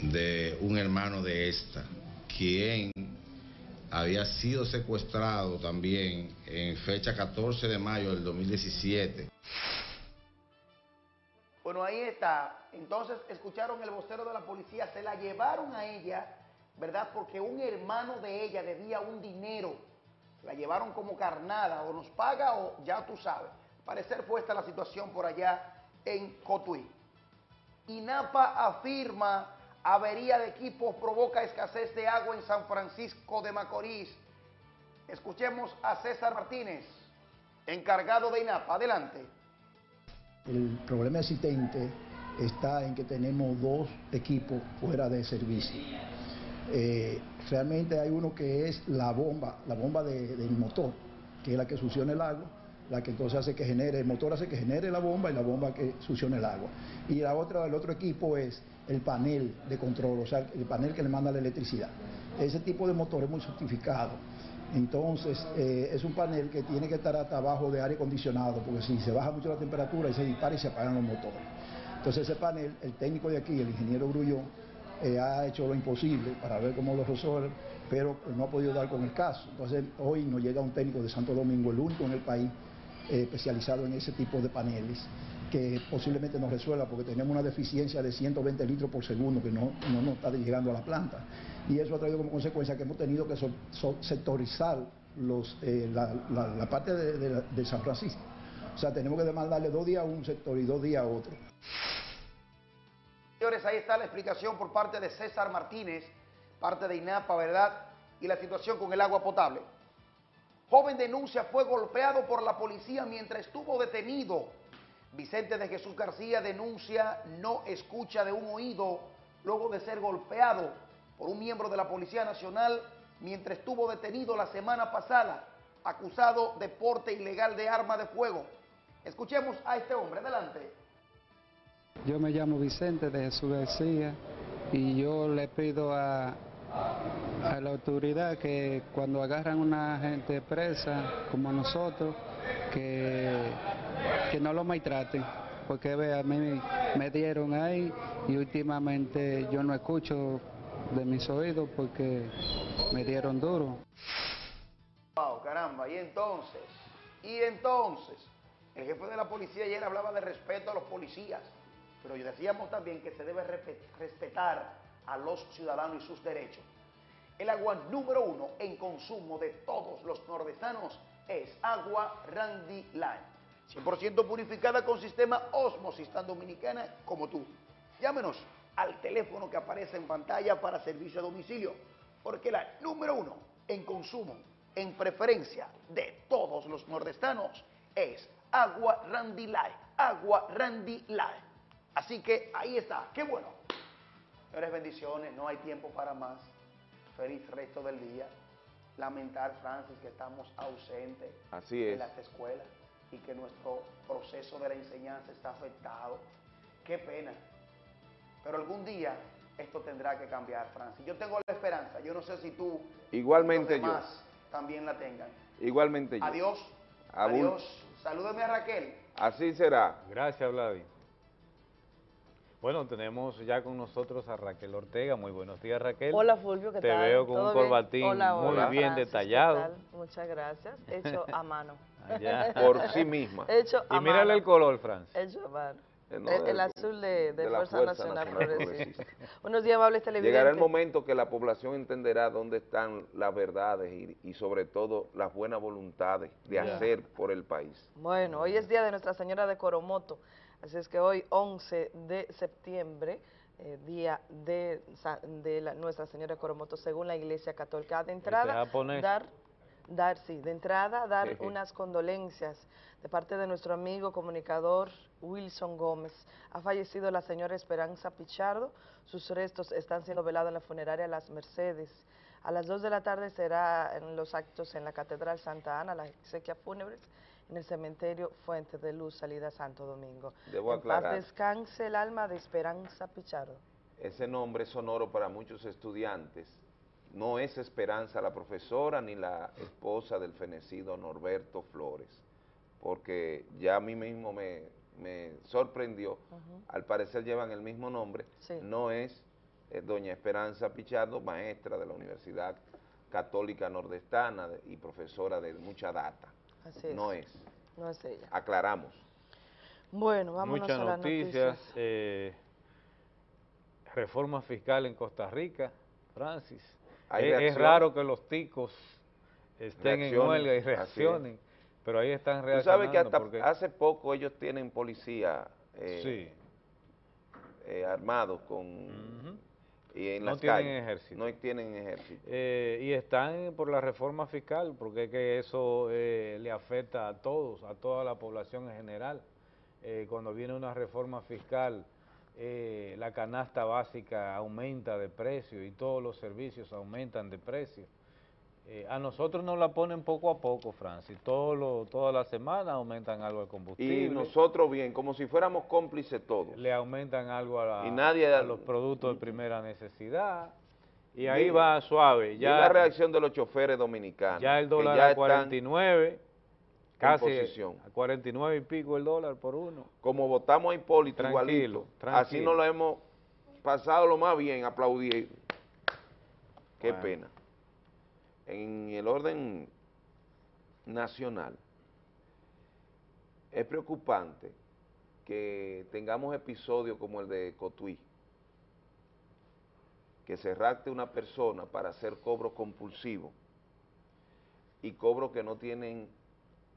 de un hermano de esta, quien había sido secuestrado también en fecha 14 de mayo del 2017. Bueno, ahí está. Entonces escucharon el vocero de la policía, se la llevaron a ella, ¿verdad? Porque un hermano de ella debía un dinero. La llevaron como carnada, o nos paga o ya tú sabes. Parecer fue esta la situación por allá en Cotuí. INAPA afirma avería de equipos provoca escasez de agua en San Francisco de Macorís. Escuchemos a César Martínez, encargado de INAPA. Adelante. El problema existente está en que tenemos dos equipos fuera de servicio. Eh, realmente hay uno que es la bomba, la bomba del motor, que es la que succiona el agua, la que entonces hace que genere, el motor hace que genere la bomba y la bomba que succiona el agua. Y la otra, el otro equipo es el panel de control, o sea, el panel que le manda la electricidad. Ese tipo de motor es muy certificado. Entonces, eh, es un panel que tiene que estar hasta abajo de aire acondicionado, porque si se baja mucho la temperatura, y se dispara y se apagan los motores. Entonces, ese panel, el técnico de aquí, el ingeniero Grullón, eh, ha hecho lo imposible para ver cómo lo resuelve, pero no ha podido dar con el caso. Entonces, hoy nos llega un técnico de Santo Domingo, el único en el país eh, especializado en ese tipo de paneles, que posiblemente nos resuelva porque tenemos una deficiencia de 120 litros por segundo que no, no nos está llegando a la planta. Y eso ha traído como consecuencia que hemos tenido que sectorizar los, eh, la, parte de, San Francisco. O sea, tenemos que demandarle dos días a un sector y dos días a otro. Señores, ahí está la explicación por parte de César Martínez, parte de INAPA, ¿verdad? Y la situación con el agua potable. Joven denuncia fue golpeado por la policía mientras estuvo detenido. Vicente de Jesús García denuncia no escucha de un oído luego de ser golpeado por un miembro de la Policía Nacional mientras estuvo detenido la semana pasada, acusado de porte ilegal de arma de fuego. Escuchemos a este hombre, adelante. Yo me llamo Vicente de Jesús García y yo le pido a, la autoridad que cuando agarran una gente presa como nosotros, que, que no lo maltraten, porque ve, a mí me dieron ahí y últimamente yo no escucho de mis oídos porque me dieron duro. Wow, caramba, y entonces, y entonces, el jefe de la policía ayer hablaba de respeto a los policías, pero decíamos también que se debe respetar a los ciudadanos y sus derechos. El agua número uno en consumo de todos los nordestanos es agua Randy Line. 100% purificada con sistema Osmosis tan dominicana como tú. Llámenos al teléfono que aparece en pantalla para servicio a domicilio, porque la número uno en consumo, en preferencia de todos los nordestanos es agua Randy Light, agua Randy Light. Así que ahí está, qué bueno. Señores, bendiciones, no hay tiempo para más. Feliz resto del día. Lamentar, Francis, que estamos ausentes Así en las escuelas y que nuestro proceso de la enseñanza está afectado. Qué pena. Pero algún día esto tendrá que cambiar, Francis. Yo tengo la esperanza. Yo no sé si tú Igualmente y los demás también la tengan. Igualmente yo. Adiós. Adiós. Salúdame a Raquel. Así será. Gracias, Vladi. Bueno, tenemos ya con nosotros a Raquel Ortega. Muy buenos días, Raquel. Hola, Fulvio, ¿qué Te tal? Te veo con un corbatín muy bien detallado. Muchas gracias. Hecho a mano. Por sí misma. Hecho a y mírale el color, Francis. Hecho a mano. el, azul de, Fuerza, Nacional, Progresista. Buenos días, amables televidentes. Llegará el momento que la población entenderá dónde están las verdades y, sobre todo las buenas voluntades de hacer por el país. Bueno, hoy es día de Nuestra Señora de Coromoto, así es que hoy, 11 de septiembre, eh, día de, de Nuestra Señora Coromoto, según la Iglesia Católica. De entrada, dar dar, sí, de entrada, dar unas condolencias de parte de nuestro amigo comunicador Wilson Gómez. Ha fallecido la señora Esperanza Pichardo, sus restos están siendo velados en la funeraria Las Mercedes. A las 2 de la tarde será en los actos en la Catedral Santa Ana, la exequia fúnebres, en el cementerio Fuente de Luz, salida Santo Domingo. Debo aclarar. descanse el alma de Esperanza Pichardo. Ese nombre es sonoro para muchos estudiantes no es Esperanza la profesora ni la esposa del fenecido Norberto Flores, porque ya a mí mismo me, sorprendió, al parecer llevan el mismo nombre, no es eh, doña Esperanza Pichardo, maestra de la Universidad Católica Nordestana y profesora de mucha data. No es. No es ella. Aclaramos. Bueno, vamos Muchas a las noticias. Eh, reforma fiscal en Costa Rica, Francis es, raro que los ticos estén en huelga y reaccionen, pero ahí están reaccionando. Tú sabes que hasta hace poco ellos tienen policía. Eh, sí. eh, armados con... Y en no tienen ejército. No tienen ejército. Eh, y están por la reforma fiscal, porque es que eso eh, le afecta a todos, a toda la población en general. cuando viene una reforma fiscal, la canasta básica aumenta de precio y todos los servicios aumentan de precio. Eh, a nosotros nos la ponen poco a poco, Francis. Todo lo, toda la semana aumentan algo el combustible. Y nosotros bien, como si fuéramos cómplices todos. Le aumentan algo a, los productos de primera necesidad. Y ahí va suave. Ya, y la reacción de los choferes dominicanos. Ya el dólar a 49, casi a 49 y pico el dólar por uno. Como votamos a Hipólito igualito, así nos lo hemos pasado lo más bien, aplaudir. Qué pena en el orden nacional, es preocupante que tengamos episodios como el de Cotuí, que se rapte una persona para hacer cobro compulsivo y cobros que no tienen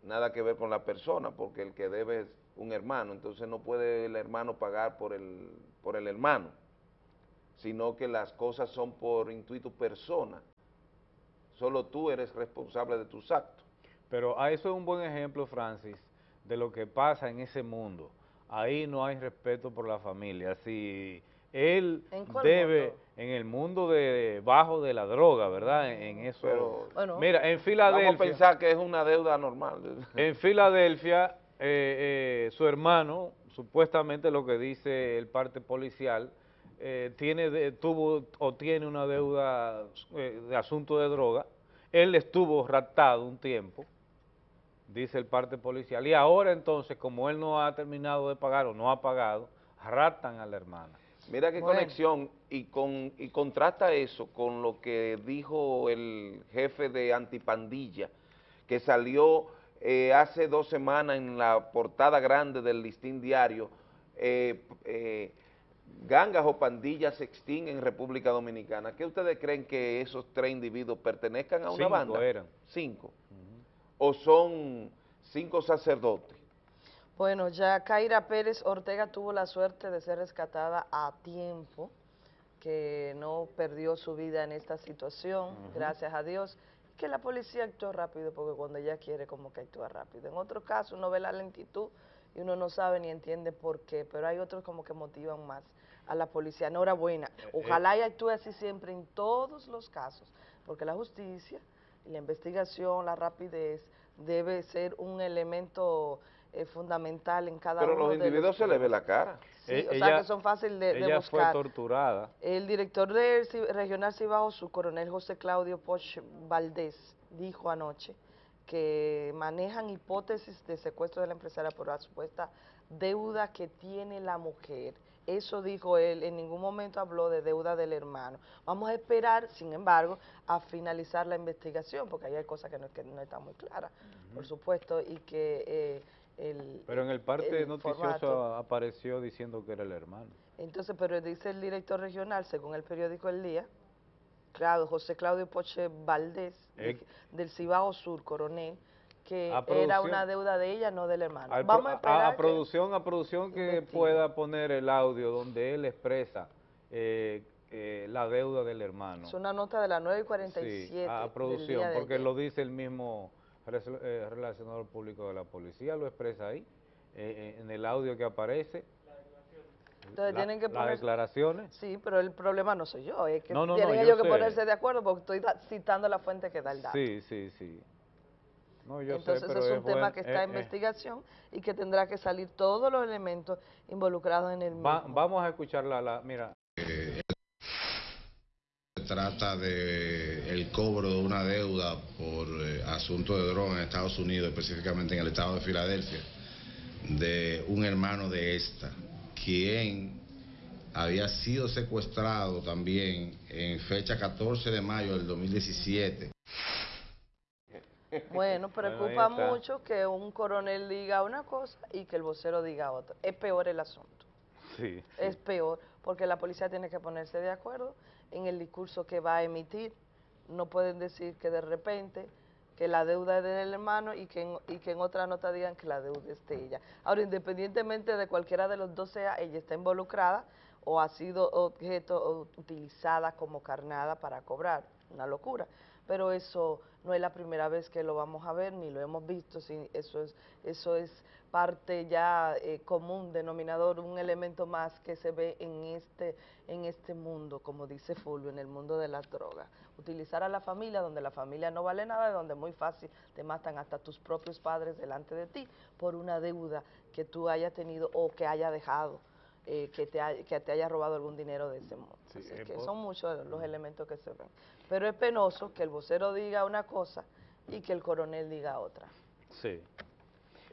nada que ver con la persona, porque el que debe es un hermano, entonces no puede el hermano pagar por el, por el hermano, sino que las cosas son por intuito persona, solo tú eres responsable de tus actos. Pero a eso es un buen ejemplo, Francis, de lo que pasa en ese mundo. Ahí no hay respeto por la familia. Si él debe, en el mundo de bajo de la droga, ¿verdad? En, eso. mira, en Filadelfia. Vamos a pensar que es una deuda normal. En Filadelfia, eh, eh, su hermano, supuestamente lo que dice el parte policial, eh, tiene tuvo o tiene una deuda eh, de asunto de droga, él estuvo raptado un tiempo, dice el parte policial, y ahora entonces, como él no ha terminado de pagar o no ha pagado, raptan a la hermana. Mira qué conexión, y, con, y contrasta eso con lo que dijo el jefe de Antipandilla, que salió eh, hace dos semanas en la portada grande del listín diario, eh, gangas o pandillas se extinguen en República Dominicana. ¿Qué ustedes creen que esos tres individuos pertenezcan a una cinco banda? eran. Cinco. ¿O son cinco sacerdotes? Bueno, ya Kaira Pérez Ortega tuvo la suerte de ser rescatada a tiempo, que no perdió su vida en esta situación, gracias a Dios, que la policía actuó rápido, porque cuando ella quiere como que actúa rápido. En otro caso uno ve la lentitud y uno no sabe ni entiende por qué, pero hay otros como que motivan más a la policía. Enhorabuena. Eh, Ojalá y actúe así siempre en todos los casos, porque la justicia y la investigación, la rapidez, debe ser un elemento eh, fundamental en cada Pero uno los individuos se le ve la cara. Sí, eh, o sea que son fáciles de, ella buscar. fue torturada. El director del Regional Cibao, su coronel José Claudio Poch Valdés, dijo anoche que manejan hipótesis de secuestro de la empresaria por la supuesta deuda que tiene la mujer eso dijo él, en ningún momento habló de deuda del hermano. Vamos a esperar, sin embargo, a finalizar la investigación, porque ahí hay cosas que no, que no están muy claras, por supuesto, y que eh, el Pero en el parte noticioso apareció diciendo que era el hermano. Entonces, pero dice el director regional, según el periódico El Día, claro, José Claudio Poche Valdés, del Cibao Sur, coronel, que era una deuda de ella, no del hermano. Vamos a, esperar a, producción, a producción que pueda poner el audio donde él expresa eh, eh, la deuda del hermano. Es una nota de la 9 y 47. Sí, a, producción, porque lo dice el mismo eh, relacionador público de la policía, lo expresa ahí, en el audio que aparece. Entonces tienen que poner... Las declaraciones. Sí, pero el problema no soy yo, es que tienen ellos que ponerse de acuerdo porque estoy citando la fuente que da el dato. Sí, sí, sí. Entonces es un tema que está en eh, eh. investigación y que tendrá que salir todos los elementos involucrados en el mismo. vamos a escuchar la, mira. se trata de el cobro de una deuda por eh, asunto de droga en Estados Unidos, específicamente en el estado de Filadelfia, de un hermano de esta, quien había sido secuestrado también en fecha 14 de mayo del 2017 bueno, preocupa mucho que un coronel diga una cosa y que el vocero diga otra. Es peor el asunto. Sí, Es peor porque la policía tiene que ponerse de acuerdo en el discurso que va a emitir. No pueden decir que de repente que la deuda es del hermano y que, en, y que en otra nota digan que la deuda es de ella. Ahora, independientemente de cualquiera de los dos sea, ella está involucrada o ha sido objeto utilizada como carnada para cobrar, una locura. Pero eso no es la primera vez que lo vamos a ver, ni lo hemos visto, eso es, eso es parte ya eh, común, denominador, un elemento más que se ve en este, en este mundo, como dice Fulvio, en el mundo de las drogas. Utilizar a la familia donde la familia no vale nada, donde muy fácil te matan hasta tus propios padres delante de ti por una deuda que tú hayas tenido o que haya dejado. Eh, que, te que te haya robado algún dinero de ese modo. que son muchos los elementos que se ven. Pero es penoso que el vocero diga una cosa y que el coronel diga otra. Sí.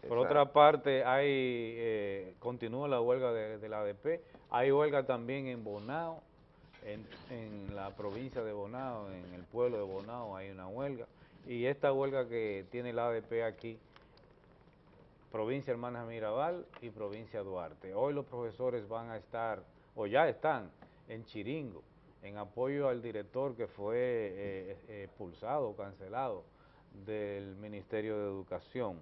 Por otra parte, hay eh, continúa la huelga de, la ADP, hay huelga también en Bonao, en, en, la provincia de Bonao, en el pueblo de Bonao hay una huelga, y esta huelga que tiene la ADP aquí, provincia Hermanas Mirabal y provincia Duarte. Hoy los profesores van a estar, o ya están, en Chiringo, en apoyo al director que fue eh, expulsado cancelado del Ministerio de Educación.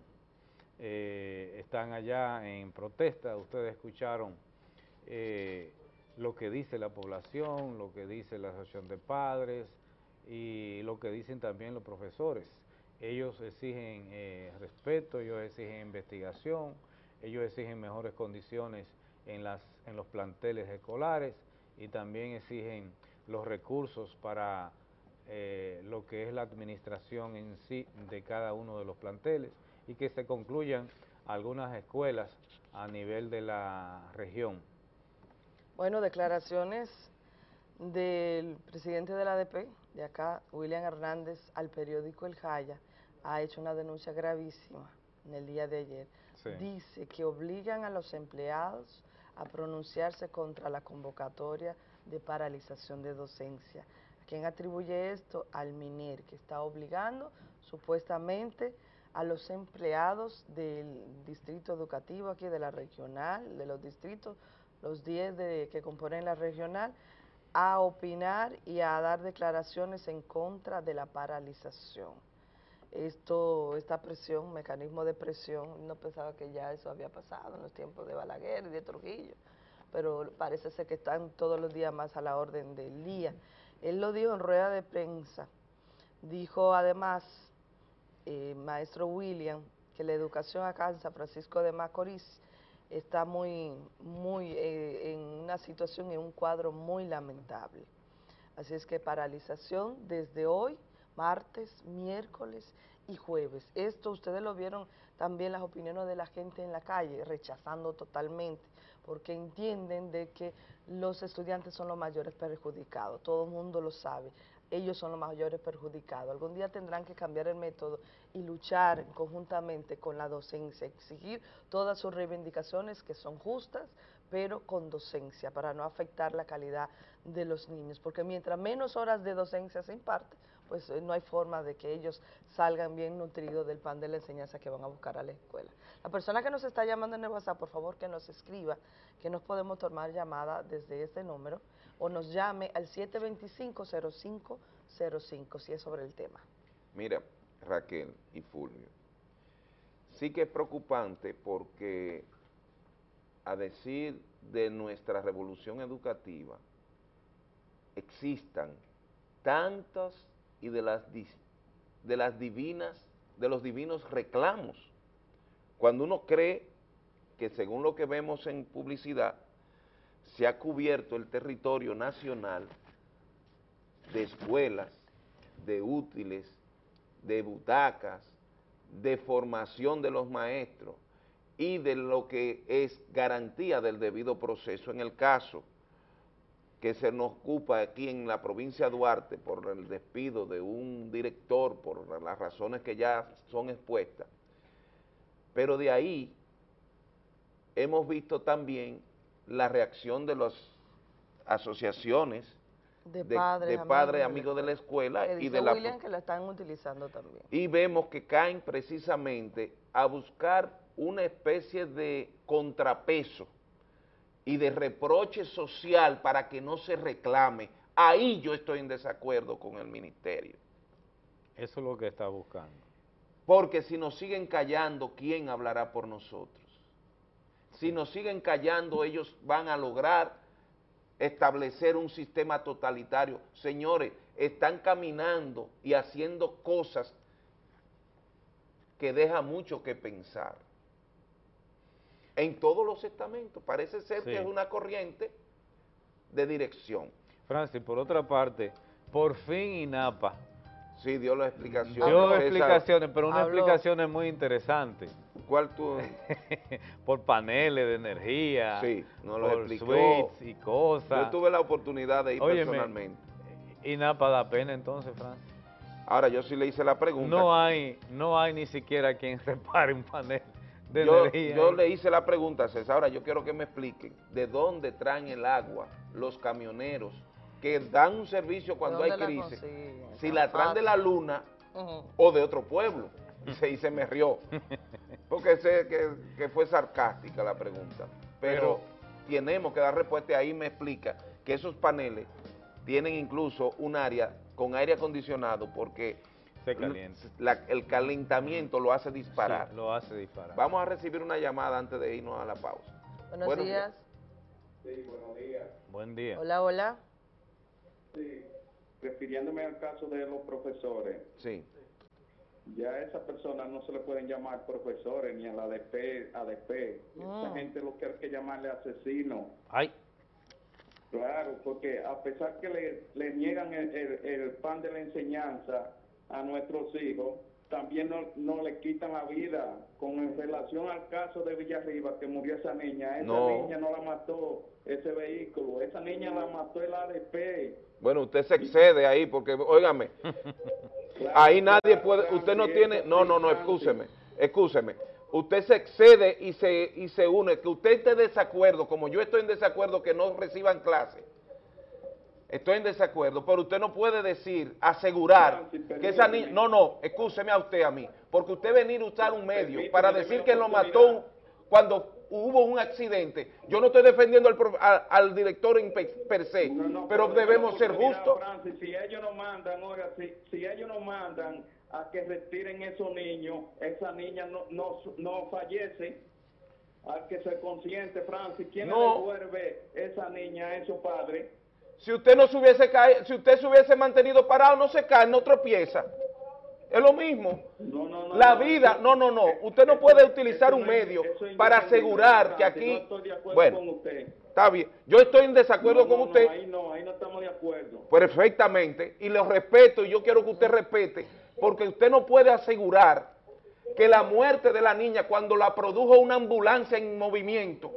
Eh, están allá en protesta, ustedes escucharon eh, lo que dice la población, lo que dice la asociación de padres y lo que dicen también los profesores. Ellos exigen eh, respeto, ellos exigen investigación, ellos exigen mejores condiciones en, las, en los planteles escolares y también exigen los recursos para lo que es la administración en sí de cada uno de los planteles y que se concluyan algunas escuelas a nivel de la región. Bueno, declaraciones del presidente de la ADP, de acá, William Hernández, al periódico El Jaya, ha hecho una denuncia gravísima en el día de ayer. Dice que obligan a los empleados a pronunciarse contra la convocatoria de paralización de docencia. ¿A quién atribuye esto? Al MINER, que está obligando supuestamente a los empleados del distrito educativo aquí de la regional, de los distritos, los 10 de, que componen la regional, a opinar y a dar declaraciones en contra de la paralización. Esto, esta presión, mecanismo de presión, no pensaba que ya eso había pasado en los tiempos de Balaguer y de Trujillo, pero parece ser que están todos los días más a la orden del día. Él lo dijo en rueda de prensa, dijo además eh, maestro William, que la educación acá en San Francisco de Macorís está muy, muy eh, en una situación, en un cuadro muy lamentable. Así es que paralización desde hoy, martes, miércoles y jueves. Esto ustedes lo vieron también las opiniones de la gente en la calle, rechazando totalmente, porque entienden de que los estudiantes son los mayores perjudicados, todo el mundo lo sabe ellos son los mayores perjudicados. Algún día tendrán que cambiar el método y luchar conjuntamente con la docencia, exigir todas sus reivindicaciones que son justas, pero con docencia, para no afectar la calidad de los niños, porque mientras menos horas de docencia se imparte, pues eh, no hay forma de que ellos salgan bien nutridos del pan de la enseñanza que van a buscar a la escuela. La persona que nos está llamando en el WhatsApp, por favor que nos escriba, que nos podemos tomar llamada desde este número, o nos llame al 725-0505 si es sobre el tema. Mira, Raquel y Fulvio, sí que es preocupante porque a decir de nuestra revolución educativa, existan tantas y de las, de las divinas, de los divinos reclamos. Cuando uno cree que según lo que vemos en publicidad, se ha cubierto el territorio nacional de escuelas, de útiles, de butacas, de formación de los maestros y de lo que es garantía del debido proceso. En el caso que se nos ocupa aquí en la provincia de Duarte por el despido de un director, por las razones que ya son expuestas, pero de ahí hemos visto también la reacción de las asociaciones de padres, amigos, de la escuela y de la William que la están utilizando también. Y vemos que caen precisamente a buscar una especie de contrapeso y de reproche social para que no se reclame. Ahí yo estoy en desacuerdo con el ministerio. Eso es lo que está buscando. Porque si nos siguen callando, ¿quién hablará por nosotros? Si nos siguen callando, ellos van a lograr establecer un sistema totalitario. Señores, están caminando y haciendo cosas que deja mucho que pensar. En todos los estamentos, parece ser que es una corriente de dirección. Francis, por otra parte, por fin INAPA. Sí, dio las explicaciones. Dio explicaciones, pero una explicación muy interesante. ¿Cuál tú? por paneles de energía. Sí, no lo por Suites y cosas. Yo tuve la oportunidad de ir personalmente. INAPA da pena entonces, Francis. Ahora, yo sí le hice la pregunta. No hay, no hay ni siquiera quien repare un panel de yo, energía. Yo le hice la pregunta, César. Ahora, yo quiero que me expliquen de dónde traen el agua los camioneros que dan un servicio cuando hay crisis. Si la traen de la luna o de otro pueblo. Y se me rió. Porque sé que, fue sarcástica la pregunta. Pero, tenemos que dar respuesta y ahí me explica que esos paneles tienen incluso un área con aire acondicionado porque el calentamiento lo hace disparar. lo hace disparar. Vamos a recibir una llamada antes de irnos a la pausa. Buenos, días. Sí, buenos días. Buen día. Hola, hola. Sí, refiriéndome al caso de los profesores. Sí. Ya a esas personas no se le pueden llamar profesores ni a la ADP, ADP. Esa ah. gente lo que hay que llamarle asesino. Ay. Claro, porque a pesar que le, le niegan el, pan de la enseñanza a nuestros hijos, también no, no, le quitan la vida. Con relación al caso de Villarriba, que murió esa niña, esa niña no la mató ese vehículo, esa niña la mató el ADP. Bueno, usted se excede ahí, porque, óigame, ahí nadie puede, usted no tiene, no, no, no, excúseme, excúseme usted se excede y se, y se une, que usted esté en desacuerdo, como yo estoy en desacuerdo que no reciban clase, estoy en desacuerdo, pero usted no puede decir, asegurar que esa niña, no, no, excúseme a usted a mí, porque usted venir a usar un medio para decir que lo mató cuando hubo un accidente, yo no estoy defendiendo al, al, director en per se, pero debemos ser justos. si ellos no mandan, oiga, si, si ellos no mandan a que retiren esos niños, esa niña no, no, no fallece, hay que ser consciente, Francis, ¿quién no. le devuelve esa niña a esos padres? Si usted no se hubiese caído, si usted se hubiese mantenido parado, no se cae, no tropieza. Es lo mismo. No, no, no, la vida, no, no, no. Usted no puede utilizar un medio para asegurar que aquí... estoy de acuerdo bueno, con usted. está bien. Yo estoy en desacuerdo con usted. ahí no, ahí no estamos de acuerdo. Perfectamente. Y lo respeto y yo quiero que usted respete porque usted no puede asegurar que la muerte de la niña cuando la produjo una ambulancia en movimiento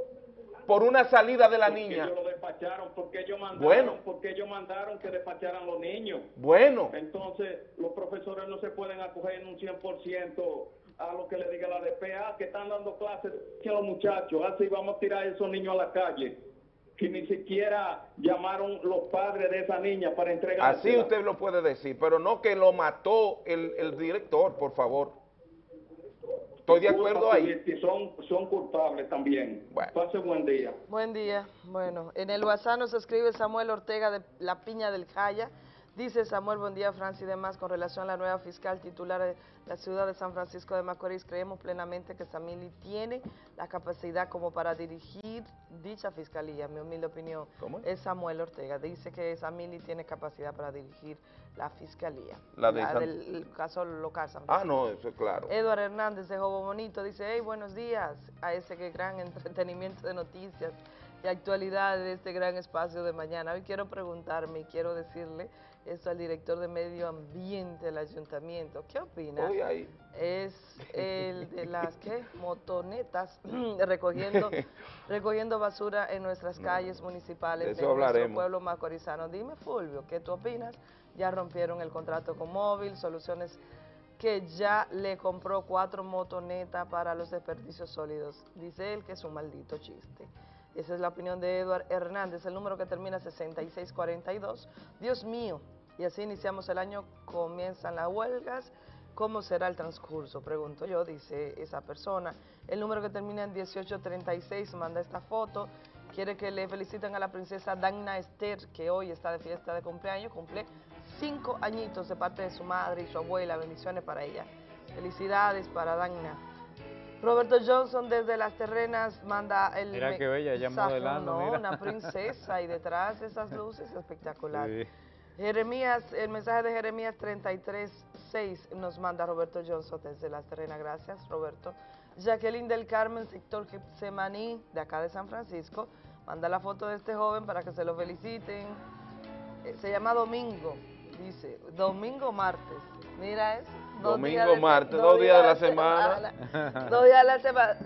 por una salida de la niña. Ellos lo despacharon, porque ellos mandaron, bueno. porque ellos mandaron que despacharan los niños. Bueno. Entonces, los profesores no se pueden acoger en un 100% a lo que le diga la DPA, que están dando clases a los muchachos, así vamos a tirar a esos niños a la calle que ni siquiera llamaron los padres de esa niña para entregar. Así usted lo puede decir, pero no que lo mató el, director, por favor. Estoy de acuerdo ahí. Son, son culpables también. Pase buen día. Buen día. Bueno, en el WhatsApp nos escribe Samuel Ortega de La Piña del Jaya. Dice Samuel, buen día Francis y demás, con relación a la nueva fiscal titular de la ciudad de San Francisco de Macorís, creemos plenamente que Samili tiene la capacidad como para dirigir dicha fiscalía, mi humilde opinión. ¿Cómo? Es Samuel Ortega, dice que Samili tiene capacidad para dirigir la fiscalía. La, del caso local. San ah, no, eso es claro. Eduardo Hernández de Jobo Bonito dice, hey, buenos días a ese que gran entretenimiento de noticias y actualidad de este gran espacio de mañana. Hoy quiero preguntarme y quiero decirle esto al director de Medio Ambiente del Ayuntamiento. ¿Qué opina? Es el de las ¿qué? motonetas recogiendo recogiendo basura en nuestras calles municipales de, nuestro pueblo macorizano. Dime, Fulvio, ¿qué tú opinas? Ya rompieron el contrato con Móvil, soluciones que ya le compró cuatro motonetas para los desperdicios sólidos. Dice él que es un maldito chiste. Esa es la opinión de Eduard Hernández, el número que termina 6642. Dios mío, y así iniciamos el año, comienzan las huelgas. ¿Cómo será el transcurso? Pregunto yo, dice esa persona. El número que termina en 1836 manda esta foto. Quiere que le feliciten a la princesa Dagna Esther, que hoy está de fiesta de cumpleaños. Cumple cinco añitos de parte de su madre y su abuela. Bendiciones para ella. Felicidades para Dagna. Roberto Johnson desde Las Terrenas manda el Mira qué bella, ya modelando, no, una princesa y detrás de esas luces espectacular. Jeremías, el mensaje de Jeremías 33.6 nos manda Roberto Johnson desde Las Terrenas, gracias Roberto. Jacqueline del Carmen, sector Semaní, de acá de San Francisco, manda la foto de este joven para que se lo feliciten. Eh, se llama Domingo, dice, Domingo Martes, mira eso. Domingo, martes, dos, días de la semana. dos días de la semana,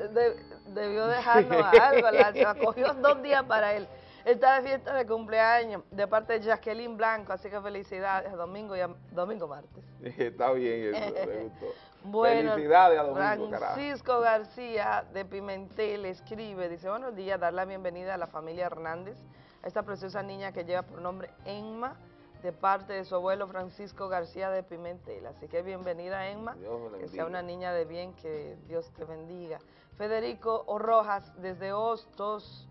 debió dejarnos algo, la, cogió dos días para él. Está de fiesta de cumpleaños de parte de Jacqueline Blanco, así que felicidades, domingo y domingo martes. Está bien eso, me gustó. Bueno, Felicidades a Domingo, Francisco García de Pimentel escribe, dice, buenos días, dar la bienvenida a la familia Hernández, a esta preciosa niña que lleva por nombre Enma, de parte de su abuelo Francisco García de Pimentel. Así que bienvenida, Enma, que sea una niña de bien, que Dios te bendiga. Federico Rojas, desde Hostos,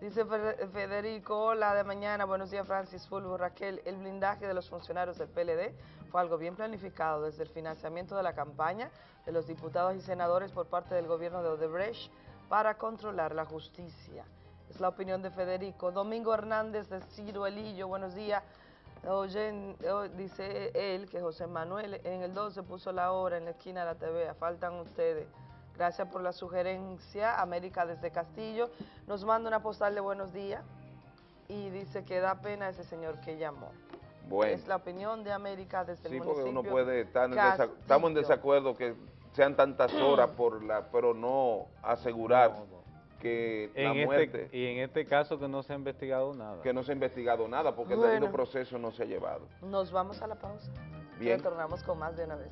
dice Federico, hola de mañana, buenos días Francis Fulvo, Raquel, el blindaje de los funcionarios del PLD fue algo bien planificado desde el financiamiento de la campaña de los diputados y senadores por parte del gobierno de Odebrecht para controlar la justicia. Es la opinión de Federico. Domingo Hernández de Ciro Elillo, buenos días. Oye, dice él que José Manuel en el 12 puso la hora en la esquina de la TV, faltan ustedes. Gracias por la sugerencia. América desde Castillo nos manda una postal de buenos días y dice que da pena ese señor que llamó. Bueno. Es la opinión de América desde el municipio. Sí, porque uno puede estar en estamos en desacuerdo que sean tantas horas por la, pero no asegurar que en la este muerte... y en este caso que no se ha investigado nada. Que no se ha investigado nada, porque el debido proceso no se ha llevado. Nos vamos a la pausa. Bien. Retornamos con más de una vez.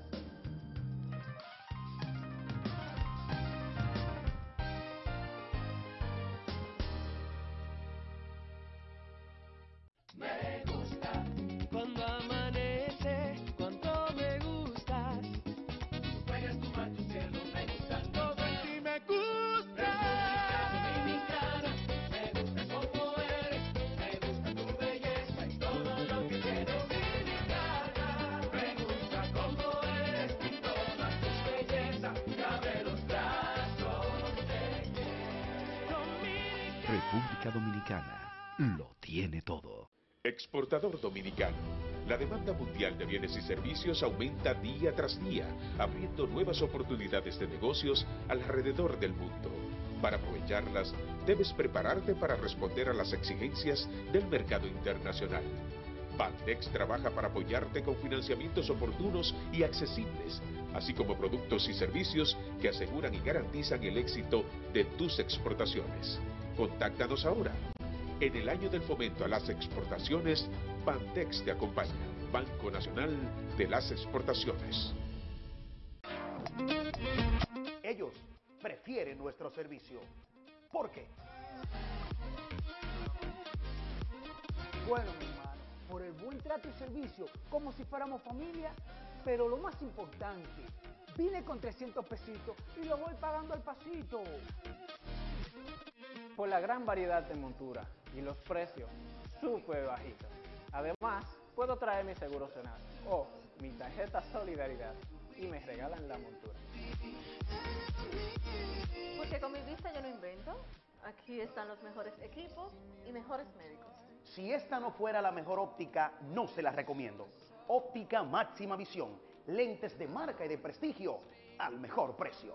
Exportador dominicano. La demanda mundial de bienes y servicios aumenta día tras día, abriendo nuevas oportunidades de negocios alrededor del mundo. Para aprovecharlas, debes prepararte para responder a las exigencias del mercado internacional. Bandex trabaja para apoyarte con financiamientos oportunos y accesibles, así como productos y servicios que aseguran y garantizan el éxito de tus exportaciones. Contáctanos ahora en el año del fomento a las exportaciones, Bantex te acompaña, Banco Nacional de las Exportaciones. Ellos prefieren nuestro servicio. ¿Por qué? Bueno, mi hermano, por el buen trato y servicio, como si fuéramos familia, pero lo más importante, vine con 300 pesitos y lo voy pagando al pasito. Por la gran variedad de monturas y los precios súper bajitos. Además, puedo traer mi seguro zonal o mi tarjeta Solidaridad y me regalan la montura. Porque con mi vista yo no invento. Aquí están los mejores equipos y mejores médicos. Si esta no fuera la mejor óptica, no se la recomiendo. Óptica Máxima Visión. Lentes de marca y de prestigio al mejor precio.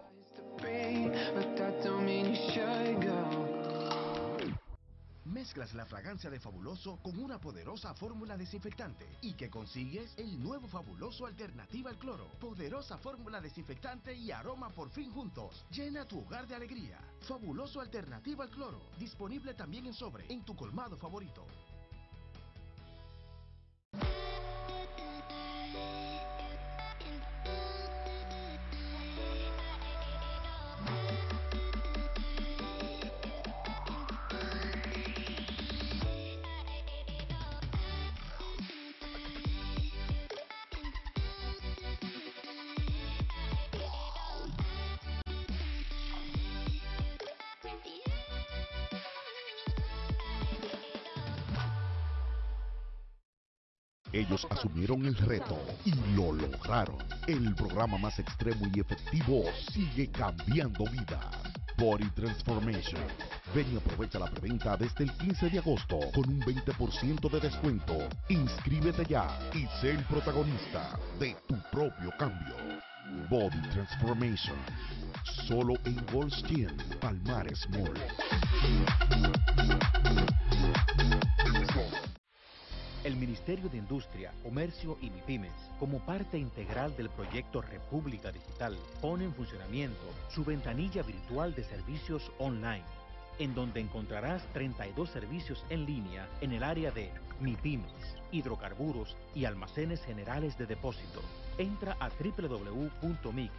Mezclas la fragancia de Fabuloso con una poderosa fórmula desinfectante y que consigues el nuevo Fabuloso Alternativa al Cloro. Poderosa fórmula desinfectante y aroma por fin juntos. Llena tu hogar de alegría. Fabuloso Alternativa al Cloro. Disponible también en sobre en tu colmado favorito. Ellos asumieron el reto y lo lograron. El programa más extremo y efectivo sigue cambiando vidas. Body Transformation. Ven y aprovecha la preventa desde el 15 de agosto con un 20% de descuento. Inscríbete ya y sé el protagonista de tu propio cambio. Body Transformation. Solo en Goldstein, Palmares Mall. El Ministerio de Industria, Comercio y MIPIMES, como parte integral del proyecto República Digital, pone en funcionamiento su ventanilla virtual de servicios online, en donde encontrarás 32 servicios en línea en el área de MIPIMES, hidrocarburos y almacenes generales de depósito. Entra a www.mic.gov.do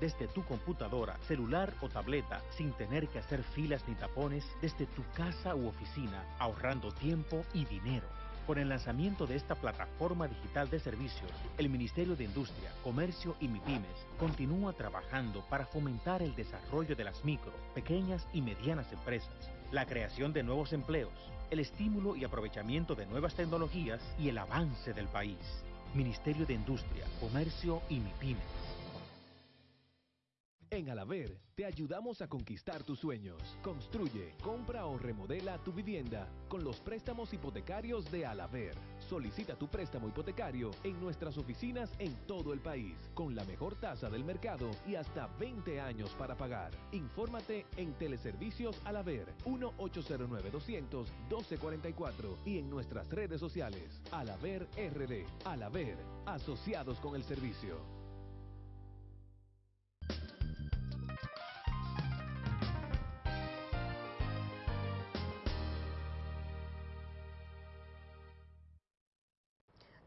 desde tu computadora, celular o tableta sin tener que hacer filas ni tapones desde tu casa u oficina, ahorrando tiempo y dinero. Con el lanzamiento de esta plataforma digital de servicios, el Ministerio de Industria, Comercio y MIPIMES continúa trabajando para fomentar el desarrollo de las micro, pequeñas y medianas empresas, la creación de nuevos empleos, el estímulo y aprovechamiento de nuevas tecnologías y el avance del país. Ministerio de Industria, Comercio y MIPIMES. En Alaver te ayudamos a conquistar tus sueños. Construye, compra o remodela tu vivienda con los préstamos hipotecarios de Alaver. Solicita tu préstamo hipotecario en nuestras oficinas en todo el país, con la mejor tasa del mercado y hasta 20 años para pagar. Infórmate en Teleservicios Alaver 1-809-200-1244 y en nuestras redes sociales Alaver RD. Alaver, asociados con el servicio.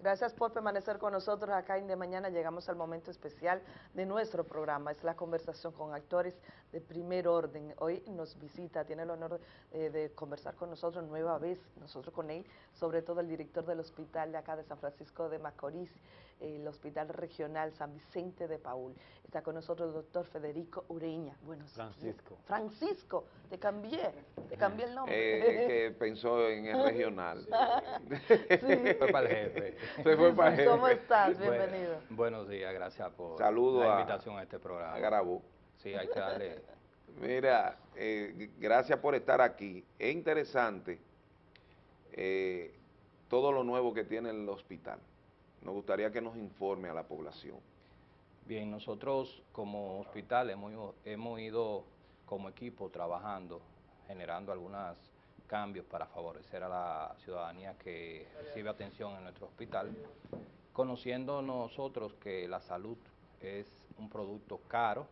Gracias por permanecer con nosotros acá en De Mañana. Llegamos al momento especial de nuestro programa. Es la conversación con actores de primer orden. Hoy nos visita, tiene el honor eh, de conversar con nosotros nueva vez, nosotros con él, sobre todo el director del hospital de acá de San Francisco de Macorís, el Hospital Regional San Vicente de Paul. Está con nosotros el doctor Federico Ureña. Bueno, Francisco. Francisco, te cambié, te cambié el nombre. Eh, que pensó en el regional. sí. Fue para el jefe. Se fue para el jefe. ¿Cómo estás? Bienvenido. buenos días, gracias por la invitación a, este programa. A Garabú. Sí, hay que darle... Mira, eh, gracias por estar aquí. Es interesante eh, todo lo nuevo que tiene el hospital. Nos gustaría que nos informe a la población. Bien, nosotros como hospital hemos, hemos ido como equipo trabajando, generando algunos cambios para favorecer a la ciudadanía que recibe atención en nuestro hospital, conociendo nosotros que la salud es un producto caro,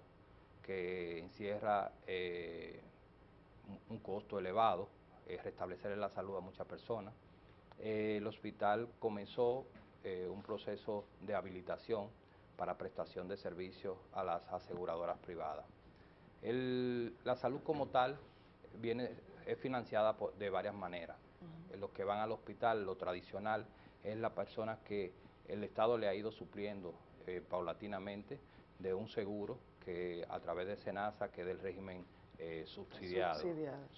que encierra eh, un costo elevado, es restablecer la salud a muchas personas. Eh, el hospital comenzó eh, un proceso de habilitación para prestación de servicios a las aseguradoras privadas. la salud como tal viene, es financiada de varias maneras. Los que van al hospital, lo tradicional, es la persona que el Estado le ha ido supliendo eh, paulatinamente de un seguro que a través de SENASA, que es del régimen eh, subsidiado.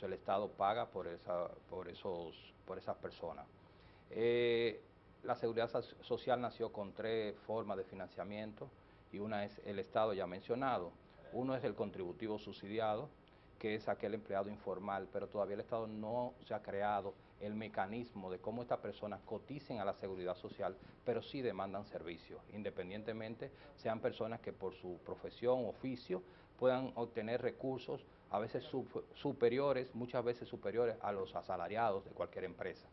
el Estado paga por, esa, por, esos, por esas personas. Eh, la seguridad social nació con tres formas de financiamiento y una es el Estado ya mencionado. Uno es el contributivo subsidiado, que es aquel empleado informal, pero todavía el Estado no se ha creado el mecanismo de cómo estas personas coticen a la seguridad social, pero sí demandan servicios, independientemente sean personas que por su profesión, oficio, puedan obtener recursos a veces superiores, muchas veces superiores a los asalariados de cualquier empresa.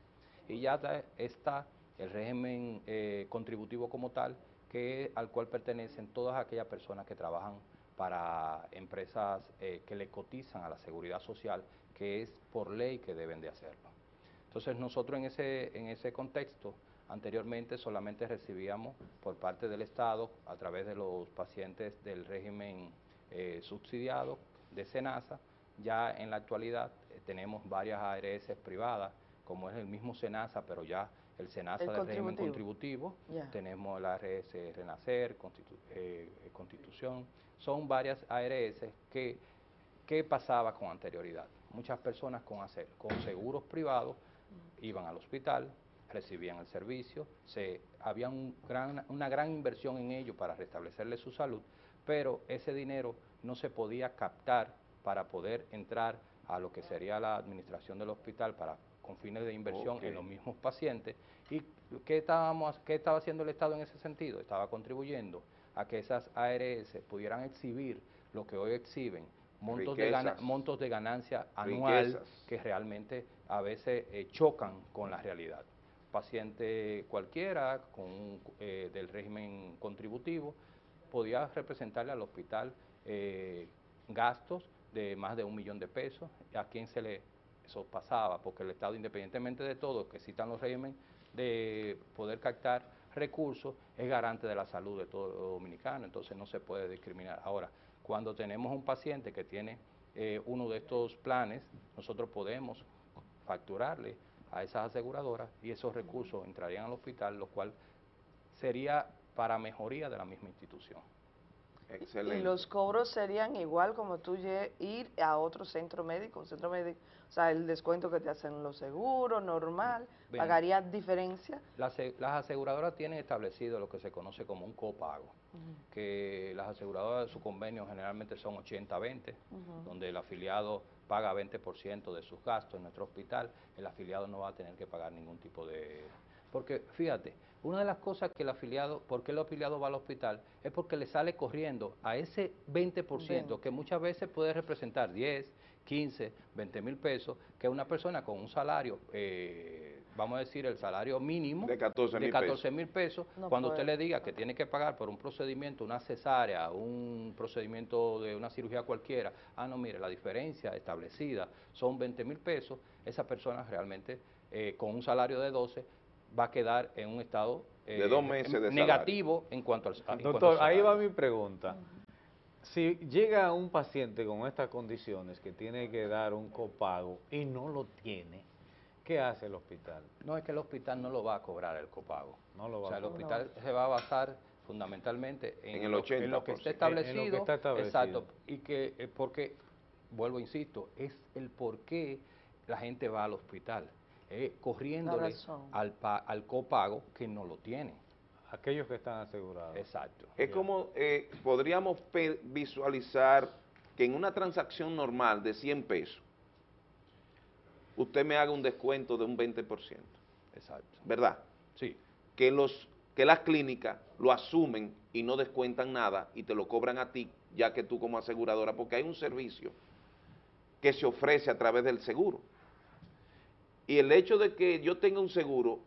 Y ya está el régimen eh, contributivo como tal, que al cual pertenecen todas aquellas personas que trabajan para empresas eh, que le cotizan a la seguridad social, que es por ley que deben de hacerlo. Entonces nosotros en ese, en ese contexto, anteriormente solamente recibíamos por parte del Estado, a través de los pacientes del régimen eh, subsidiado de SENASA, ya en la actualidad tenemos varias ARS privadas, como es el mismo SENASA, pero ya el SENASA del régimen contributivo, tenemos el ARS Renacer, eh, Constitución, son varias ARS que, ¿qué pasaba con anterioridad? Muchas personas con, hacer, con seguros privados iban al hospital, recibían el servicio, se, había una gran inversión en ello para restablecerle su salud, pero ese dinero no se podía captar para poder entrar a lo que sería la administración del hospital para con fines de inversión en los mismos pacientes. ¿Y qué, estábamos, qué estaba haciendo el Estado en ese sentido? Estaba contribuyendo a que esas ARS pudieran exhibir lo que hoy exhiben, montos, de, montos de ganancia anual que realmente a veces eh, chocan con la realidad. Paciente cualquiera con, eh, del régimen contributivo podía representarle al hospital eh, gastos de más de un millón de pesos, a quien se le eso pasaba, porque el Estado, independientemente de todo, que citan los regímenes de poder captar recursos, es garante de la salud de todo dominicano, entonces no se puede discriminar. Ahora, cuando tenemos un paciente que tiene eh, uno de estos planes, nosotros podemos facturarle a esas aseguradoras y esos recursos entrarían al hospital, lo cual sería para mejoría de la misma institución. Y los cobros serían igual como tú ir a otro centro médico, un centro médico, o sea, el descuento que te hacen los seguros, normal, ¿pagaría diferencia? Las, aseguradoras tienen establecido lo que se conoce como un copago, que las aseguradoras de su convenio generalmente son 80-20, donde el afiliado paga 20% de sus gastos en nuestro hospital, el afiliado no va a tener que pagar ningún tipo de... Porque fíjate, una de las cosas que el afiliado, ¿por qué el afiliado va al hospital? Es porque le sale corriendo a ese 20% que muchas veces puede representar 10, 15, 20 mil pesos, que una persona con un salario, eh, vamos a decir el salario mínimo de 14 mil pesos, cuando usted le diga que tiene que pagar por un procedimiento, una cesárea, un procedimiento de una cirugía cualquiera, ah, no, mire, la diferencia establecida son 20 mil pesos, esa persona realmente eh, con un salario de 12 va a quedar en un estado de dos meses de negativo en cuanto al Doctor, ahí va mi pregunta. Si llega un paciente con estas condiciones que tiene que dar un copago y no lo tiene, ¿qué hace el hospital? No, es que el hospital no lo va a cobrar el copago. No lo va o sea, el hospital se va a basar fundamentalmente en, el 80%, en lo que está establecido. En lo que está establecido. Exacto. Y que, eh, porque, vuelvo, insisto, es el por qué la gente va al hospital eh, corriéndole al, al copago que no lo tienen. Aquellos que están asegurados. Exacto. Es como, eh, podríamos visualizar que en una transacción normal de 100 pesos, usted me haga un descuento de un 20%. Exacto. ¿Verdad? Sí. Que, los, que las clínicas lo asumen y no descuentan nada y te lo cobran a ti, ya que tú como aseguradora, porque hay un servicio que se ofrece a través del seguro. Y el hecho de que yo tenga un seguro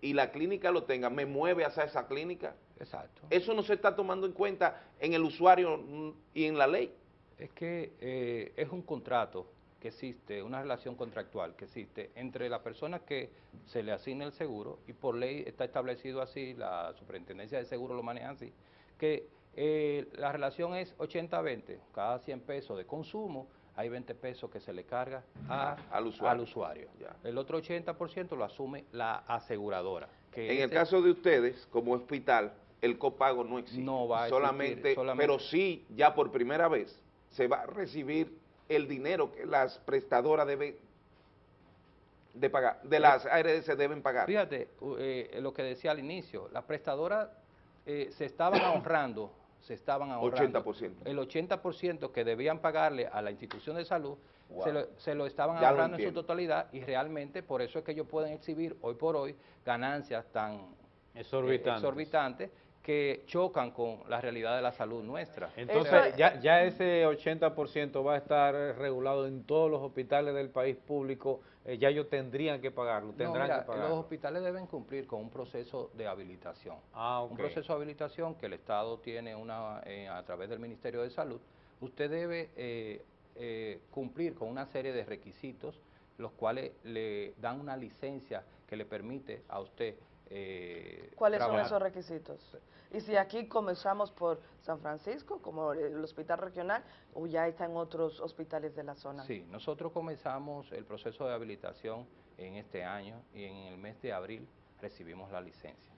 y la clínica lo tenga, me mueve hacia esa clínica. Exacto. Eso no se está tomando en cuenta en el usuario y en la ley. Es que eh, es un contrato que existe, una relación contractual que existe entre la persona que se le asigna el seguro y por ley está establecido así, la superintendencia de seguro lo maneja así, que eh, la relación es 80-20, cada 100 pesos de consumo hay 20 pesos que se le carga al usuario. El otro 80% lo asume la aseguradora. en el caso de ustedes, como hospital, el copago no existe. No va a solamente, solamente, pero sí, ya por primera vez, se va a recibir el dinero que las prestadoras deben de pagar, de las ARS deben pagar. Fíjate, eh, lo que decía al inicio, las prestadoras eh, se estaban ahorrando se estaban ahorrando. 80%. el 80% que debían pagarle a la institución de salud, se, lo, estaban ahorrando en su totalidad y realmente por eso es que ellos pueden exhibir hoy por hoy ganancias tan eh, exorbitantes que chocan con la realidad de la salud nuestra. Entonces, ya, ya ese 80% va a estar regulado en todos los hospitales del país público, eh, ya ellos tendrían que pagarlo, tendrán que pagarlo. Los hospitales deben cumplir con un proceso de habilitación. Ah, Un proceso de habilitación que el Estado tiene una eh, a través del Ministerio de Salud. Usted debe eh, cumplir con una serie de requisitos, los cuales le dan una licencia que le permite a usted eh, ¿Cuáles son esos requisitos? Y si aquí comenzamos por San Francisco, como el hospital regional, o ya está en otros hospitales de la zona. Sí, nosotros comenzamos el proceso de habilitación en este año y en el mes de abril recibimos la licencia.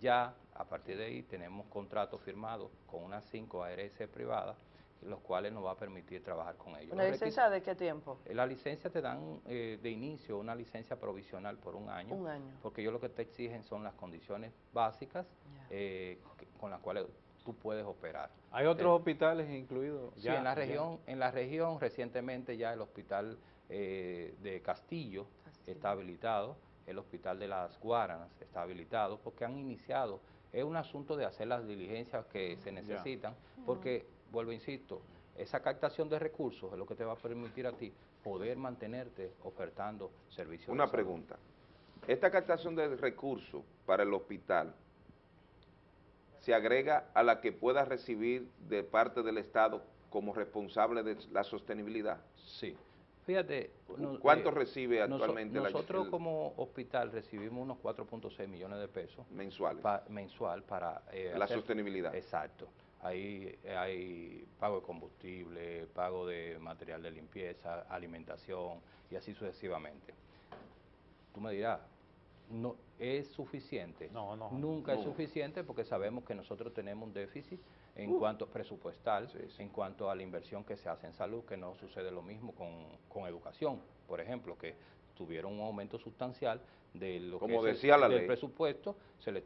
Ya a partir de ahí tenemos contratos firmados con unas cinco ARS privadas los cuales nos va a permitir trabajar con ellos. ¿Una licencia de qué tiempo? Eh, la licencia te dan eh, de inicio una licencia provisional por un año. Un año. Porque ellos lo que te exigen son las condiciones básicas eh, con las cuales tú puedes operar. ¿Hay otros hospitales incluidos? Sí, en la región, en la región recientemente ya el hospital de Castillo, está habilitado, el hospital de las Guaranas está habilitado, porque han iniciado, es un asunto de hacer las diligencias que se necesitan, porque vuelvo, insisto, esa captación de recursos es lo que te va a permitir a ti poder mantenerte ofertando servicios. Una pregunta. Esta captación de recursos para el hospital se agrega a la que pueda recibir de parte del Estado como responsable de la sostenibilidad. Sí. Fíjate. ¿Cuánto eh, recibe actualmente Nosotros como hospital recibimos unos 4.6 millones de pesos. Mensuales. mensual para... Eh, la sostenibilidad. Exacto. Ahí hay pago de combustible, pago de material de limpieza, alimentación y así sucesivamente. Tú me dirás, no es suficiente. No, no. Nunca es suficiente porque sabemos que nosotros tenemos un déficit en cuanto presupuestal, en cuanto a la inversión que se hace en salud, que no sucede lo mismo con, con educación, por ejemplo, que tuvieron un aumento sustancial de lo Como que decía la del presupuesto, se le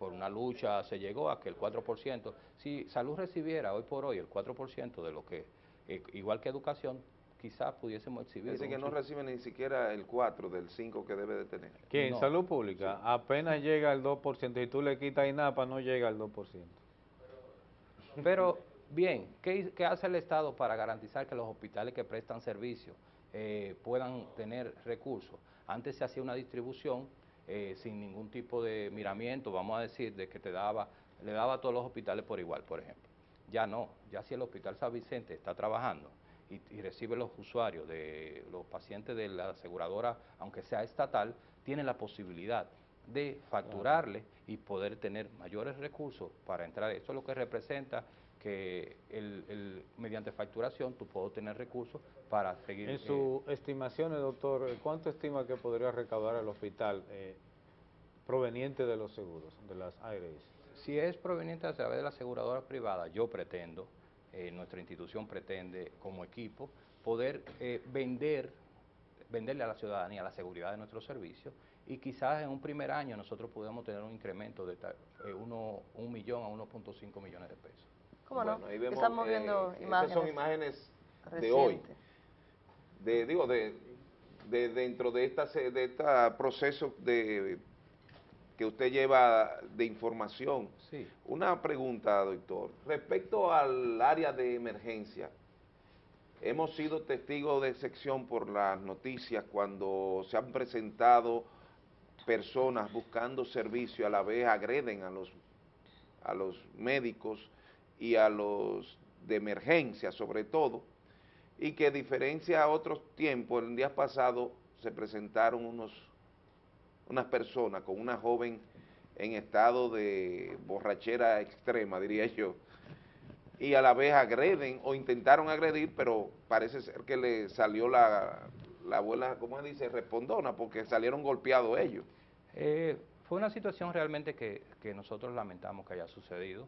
por una lucha se llegó a que el 4%, si salud recibiera hoy por hoy el 4% de lo que, eh, igual que educación, quizás pudiésemos exhibir. Dice que no recibe ni siquiera el 4 del 5 que debe de tener. Que en salud pública apenas llega al 2% y tú le quitas INAPA no llega al 2%. Pero, bien, ¿qué, hace el Estado para garantizar que los hospitales que prestan servicio eh, puedan tener recursos? Antes se hacía una distribución eh, sin ningún tipo de miramiento, vamos a decir, de que te daba, le daba a todos los hospitales por igual, por ejemplo. Ya no, ya si el Hospital San Vicente está trabajando y, recibe los usuarios de los pacientes de la aseguradora, aunque sea estatal, tiene la posibilidad de facturarle y poder tener mayores recursos para entrar. Eso es lo que representa que el, mediante facturación tú puedes tener recursos para seguir... En sus eh, estimaciones, doctor, ¿cuánto estima que podría recaudar el hospital eh, proveniente de los seguros, de las ARS? Si es proveniente a través de la aseguradora privada, yo pretendo, eh, nuestra institución pretende como equipo, poder vender, venderle a la ciudadanía la seguridad de nuestros servicios y quizás en un primer año nosotros podemos tener un incremento de uno, un millón a 1.5 millones de pesos. ¿Cómo no? Estamos viendo eh, imágenes. son imágenes de hoy. De, digo, de, de dentro de esta de este proceso de que usted lleva de información. Sí. Una pregunta, doctor. Respecto al área de emergencia, hemos sido testigos de sección por las noticias cuando se han presentado personas buscando servicio, a la vez agreden a los, a los médicos y a los de emergencia sobre todo, y que a diferencia a otros tiempos, el día pasado se presentaron unos, unas personas con una joven en estado de borrachera extrema, diría yo, y a la vez agreden o intentaron agredir, pero parece ser que le salió la, la abuela, ¿cómo se dice?, respondona, porque salieron golpeados ellos. Eh, fue una situación realmente que, que nosotros lamentamos que haya sucedido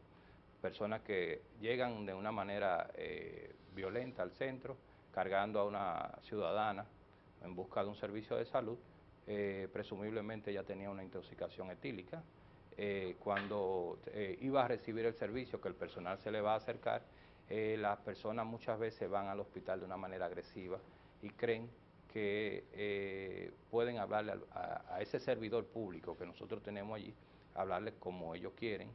personas que llegan de una manera eh, violenta al centro, cargando a una ciudadana en busca de un servicio de salud, eh, presumiblemente ya tenía una intoxicación etílica. Eh, cuando iba a recibir el servicio, que el personal se le va a acercar, las personas muchas veces van al hospital de una manera agresiva y creen que pueden hablarle a, ese servidor público que nosotros tenemos allí, hablarle como ellos quieren,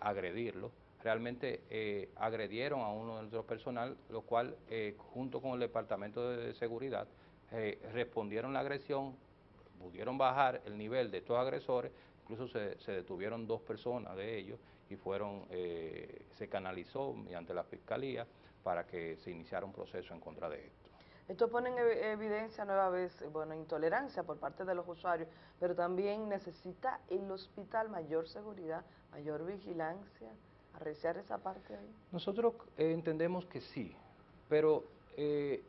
agredirlo. Realmente eh, agredieron a uno de nuestro personal, lo cual eh, junto con el Departamento de Seguridad respondieron la agresión, pudieron bajar el nivel de estos agresores, incluso se, detuvieron dos personas de ellos y fueron, se canalizó mediante la Fiscalía para que se iniciara un proceso en contra de esto. Esto pone en evidencia nueva vez, bueno, intolerancia por parte de los usuarios, pero también necesita el hospital mayor seguridad, mayor vigilancia, arreciar esa parte ahí. Nosotros eh, entendemos que sí, pero eh,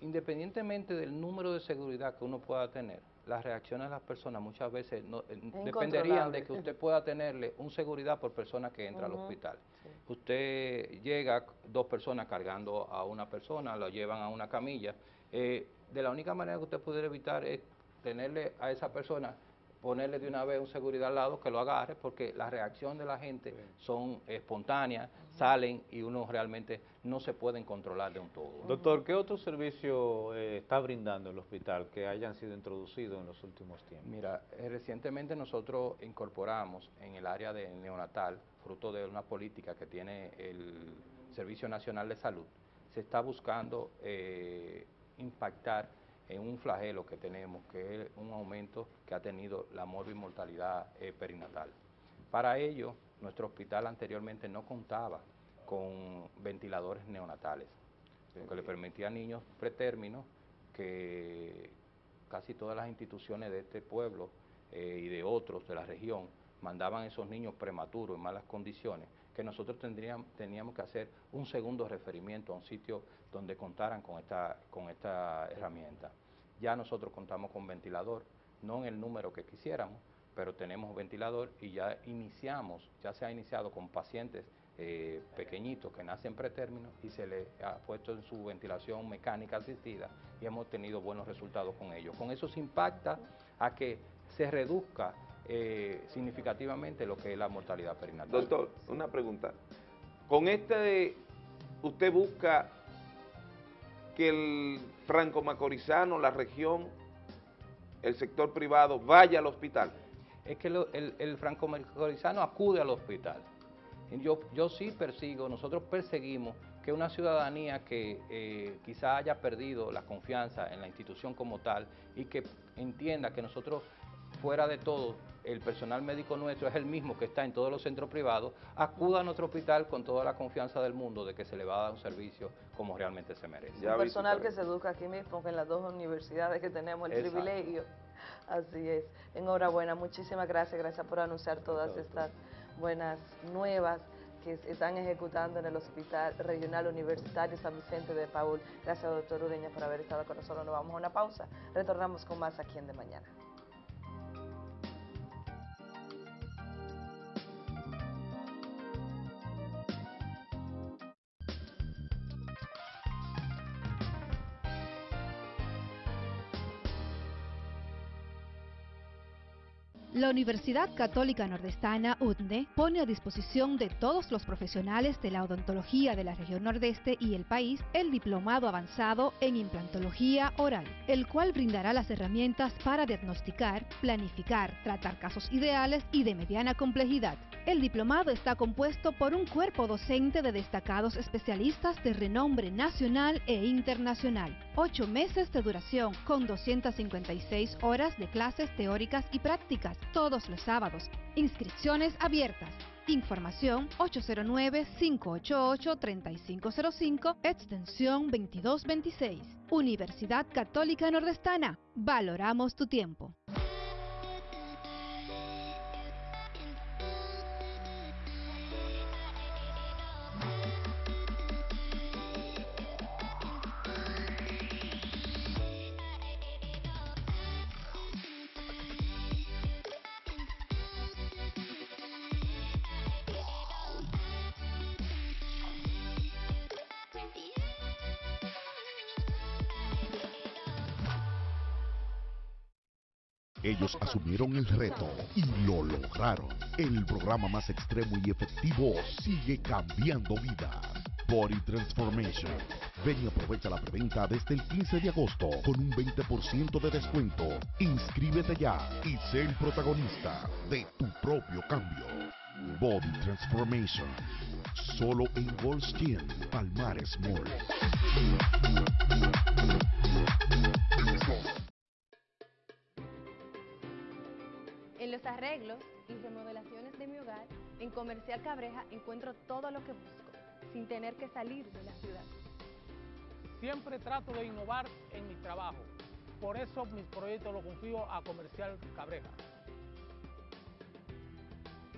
independientemente del número de seguridad que uno pueda tener, las reacciones de las personas muchas veces no, eh, dependerían de que usted pueda tenerle un seguridad por persona que entra al hospital. Usted llega, dos personas cargando a una persona, lo llevan a una camilla. Eh, de la única manera que usted puede evitar es tenerle a esa persona ponerle de una vez un seguridad al lado que lo agarre, porque la reacción de la gente son espontáneas, salen y uno realmente no se pueden controlar de un todo. Doctor, ¿qué otro servicio eh, está brindando el hospital que hayan sido introducidos en los últimos tiempos? Mira, eh, recientemente nosotros incorporamos en el área de neonatal, fruto de una política que tiene el Servicio Nacional de Salud, se está buscando eh, impactar en un flagelo que tenemos, que es un aumento que ha tenido la morbimortalidad eh, perinatal. Para ello, nuestro hospital anteriormente no contaba con ventiladores neonatales, lo que le permitía a niños pretérminos que casi todas las instituciones de este pueblo eh, y de otros de la región mandaban a esos niños prematuros en malas condiciones, que nosotros tendríamos, teníamos que hacer un segundo referimiento a un sitio donde contaran con esta, con esta herramienta. Ya nosotros contamos con ventilador, no en el número que quisiéramos, pero tenemos ventilador y ya iniciamos, ya se ha iniciado con pacientes eh, pequeñitos que nacen pretérmino y se les ha puesto en su ventilación mecánica asistida y hemos tenido buenos resultados con ellos. Con eso se impacta a que se reduzca eh, significativamente lo que es la mortalidad perinatal. Doctor, una pregunta. Con este, usted busca que el franco macorizano, la región, el sector privado vaya al hospital? Es que el, franco macorizano acude al hospital. Yo, yo sí persigo, nosotros perseguimos que una ciudadanía que eh, quizá haya perdido la confianza en la institución como tal y que entienda que nosotros fuera de todo, el personal médico nuestro es el mismo que está en todos los centros privados, acuda a nuestro hospital con toda la confianza del mundo de que se le va a dar un servicio como realmente se merece. El personal que se educa aquí mismo, en las dos universidades que tenemos el privilegio. Así es. Enhorabuena, muchísimas gracias, gracias por anunciar todas estas buenas nuevas que se están ejecutando en el Hospital Regional Universitario San Vicente de Paul. Gracias, doctor Ureña, por haber estado con nosotros. Nos vamos a una pausa. Retornamos con más aquí en De Mañana. La Universidad Católica Nordestana, UTNE, pone a disposición de todos los profesionales de la odontología de la región nordeste y el país el diplomado avanzado en implantología oral, el cual brindará las herramientas para diagnosticar, planificar, tratar casos ideales y de mediana complejidad. El diplomado está compuesto por un cuerpo docente de destacados especialistas de renombre nacional e internacional. Ocho meses de duración, con 256 horas de clases teóricas y prácticas todos los sábados. Inscripciones abiertas. Información 809-588-3505, extensión 2226. Universidad Católica Nordestana. Valoramos tu tiempo. Asumieron el reto y lo lograron. El programa más extremo y efectivo sigue cambiando vidas. Body Transformation. Ven y aprovecha la preventa desde el 15 de agosto con un 20% de descuento. Inscríbete ya y sé el protagonista de tu propio cambio. Body Transformation. Solo en Gold Skin, Palmares Mall. Arreglos y remodelaciones de mi hogar, en Comercial Cabreja encuentro todo lo que busco, sin tener que salir de la ciudad. Siempre trato de innovar en mi trabajo, por eso mis proyectos los confío a Comercial Cabreja.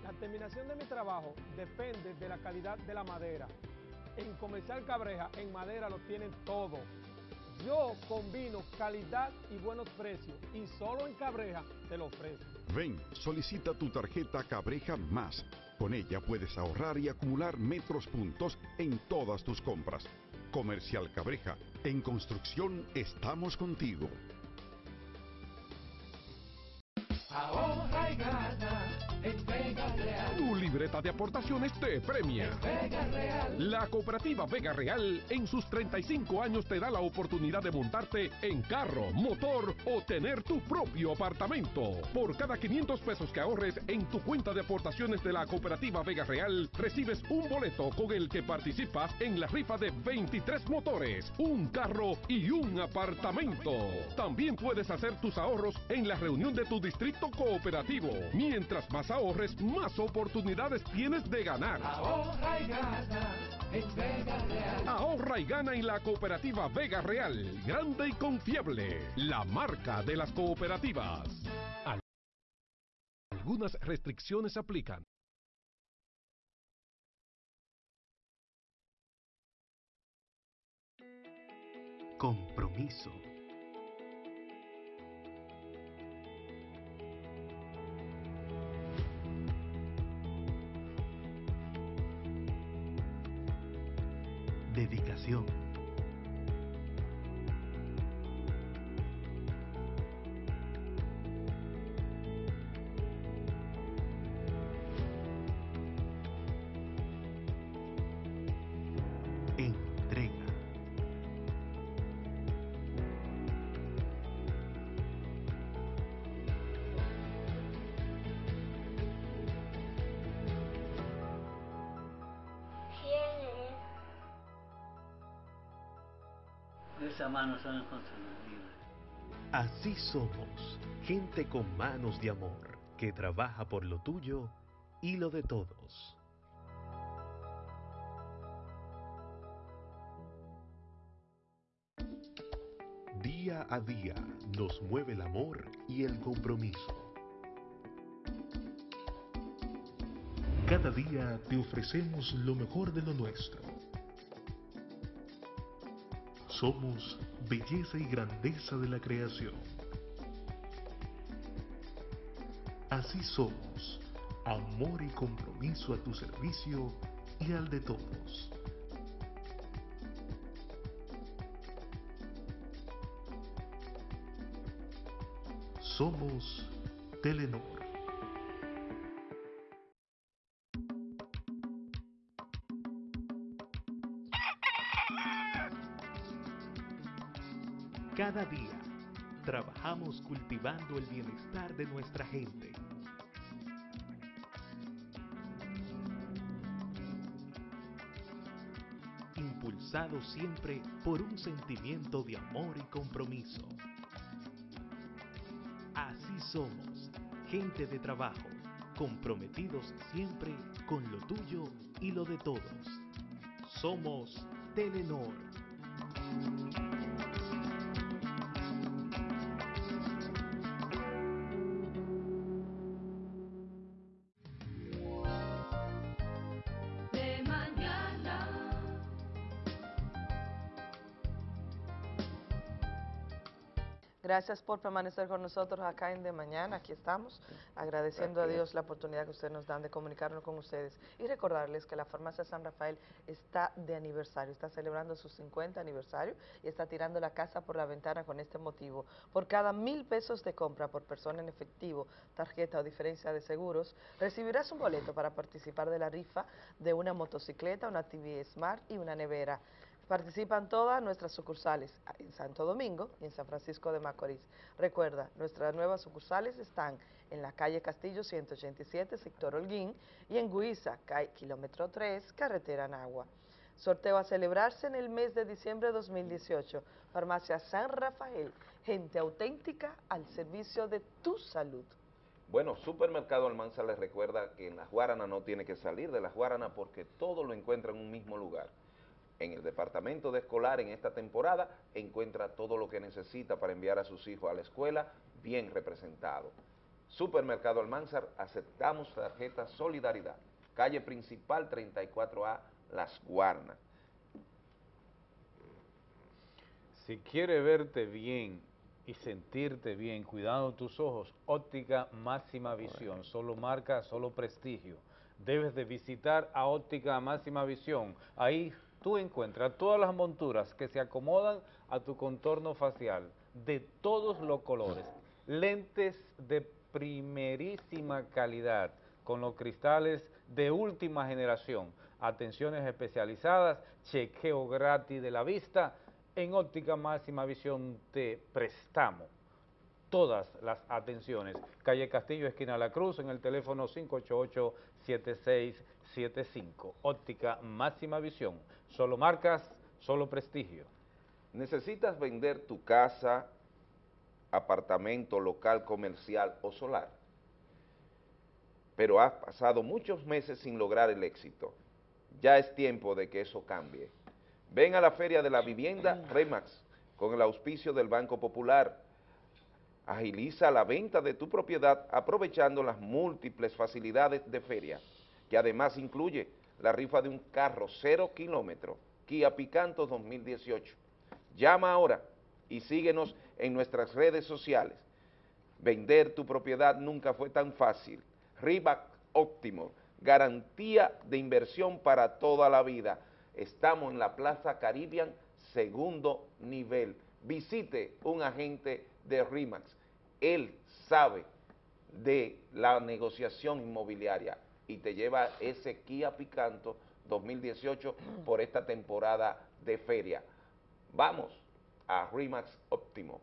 La terminación de mi trabajo depende de la calidad de la madera. En Comercial Cabreja, en madera lo tienen todo Yo combino calidad y buenos precios y solo en Cabreja te lo ofrezco. Ven, solicita tu tarjeta Cabreja Más. Con ella puedes ahorrar y acumular metros puntos en todas tus compras. Comercial Cabreja, en construcción estamos contigo. Ahorra y gana Vega Real. Tu libreta de aportaciones te premia. Vega Real. La cooperativa Vega Real en sus 35 años te da la oportunidad de montarte en carro, motor o tener tu propio apartamento. Por cada 500 pesos que ahorres en tu cuenta de aportaciones de la cooperativa Vega Real, recibes un boleto con el que participas en la rifa de 23 motores, un carro y un apartamento. También puedes hacer tus ahorros en la reunión de tu distrito cooperativo. Mientras más ahorres, más oportunidades tienes de ganar. Ahorra y gana en Vega Real. Ahorra y gana en la cooperativa Vega Real, grande y confiable, la marca de las cooperativas. Algunas restricciones aplican. Compromiso. Dedicación. Así somos, gente con manos de amor, que trabaja por lo tuyo y lo de todos. Día a día nos mueve el amor y el compromiso. Cada día te ofrecemos lo mejor de lo nuestro. Somos belleza y grandeza de la creación. Así somos, amor y compromiso a tu servicio y al de todos. Somos Telenor. Cada día trabajamos cultivando el bienestar de nuestra gente. Impulsado siempre por un sentimiento de amor y compromiso. Así somos, gente de trabajo, comprometidos siempre con lo tuyo y lo de todos. Somos Telenor. Gracias por permanecer con nosotros acá en De Mañana. Aquí estamos, agradeciendo a Dios la oportunidad que ustedes nos dan de comunicarnos con ustedes y recordarles que la Farmacia San Rafael está de aniversario, está celebrando su 50 aniversario y está tirando la casa por la ventana con este motivo. Por cada mil pesos de compra por persona en efectivo, tarjeta o diferencia de seguros, recibirás un boleto para participar de la rifa de una motocicleta, una TV Smart y una nevera. Participan todas nuestras sucursales en Santo Domingo y en San Francisco de Macorís. Recuerda, nuestras nuevas sucursales están en la calle Castillo 187, sector Holguín, y en Guiza, kilómetro 3, carretera Nagua. Sorteo a celebrarse en el mes de diciembre de 2018. Farmacia San Rafael, gente auténtica al servicio de tu salud. Bueno, Supermercado Almanza les recuerda que en Las Guaranas no tiene que salir de Las Guaranas porque todo lo encuentra en un mismo lugar. En el departamento de escolar en esta temporada encuentra todo lo que necesita para enviar a sus hijos a la escuela bien representado. Supermercado Almanzar, aceptamos tarjeta Solidaridad. Calle principal 34A, Las Guarnas. Si quiere verte bien y sentirte bien, cuidando tus ojos, óptica máxima visión, solo marca, solo prestigio. Debes de visitar a óptica máxima visión. Ahí tú encuentras todas las monturas que se acomodan a tu contorno facial, de todos los colores. Lentes de primerísima calidad, con los cristales de última generación. Atenciones especializadas, chequeo gratis de la vista, en óptica máxima visión te prestamos todas las atenciones. Calle Castillo, esquina La Cruz, en el teléfono 588-7675. Óptica máxima visión. Solo marcas, solo prestigio. ¿Necesitas vender tu casa, apartamento, local, comercial o solar? Pero has pasado muchos meses sin lograr el éxito. Ya es tiempo de que eso cambie. Ven a la Feria de la Vivienda Remax con el auspicio del Banco Popular. Agiliza la venta de tu propiedad aprovechando las múltiples facilidades de feria, que además incluye la rifa de un carro cero kilómetro, Kia Picanto 2018. Llama ahora y síguenos en nuestras redes sociales. Vender tu propiedad nunca fue tan fácil. Rivac Óptimo, garantía de inversión para toda la vida. Estamos en la Plaza Caribbean, segundo nivel. Visite un agente de RIMAX. Él sabe de la negociación inmobiliaria y te lleva ese Kia Picanto 2018 por esta temporada de feria. Vamos a RIMAX Óptimo.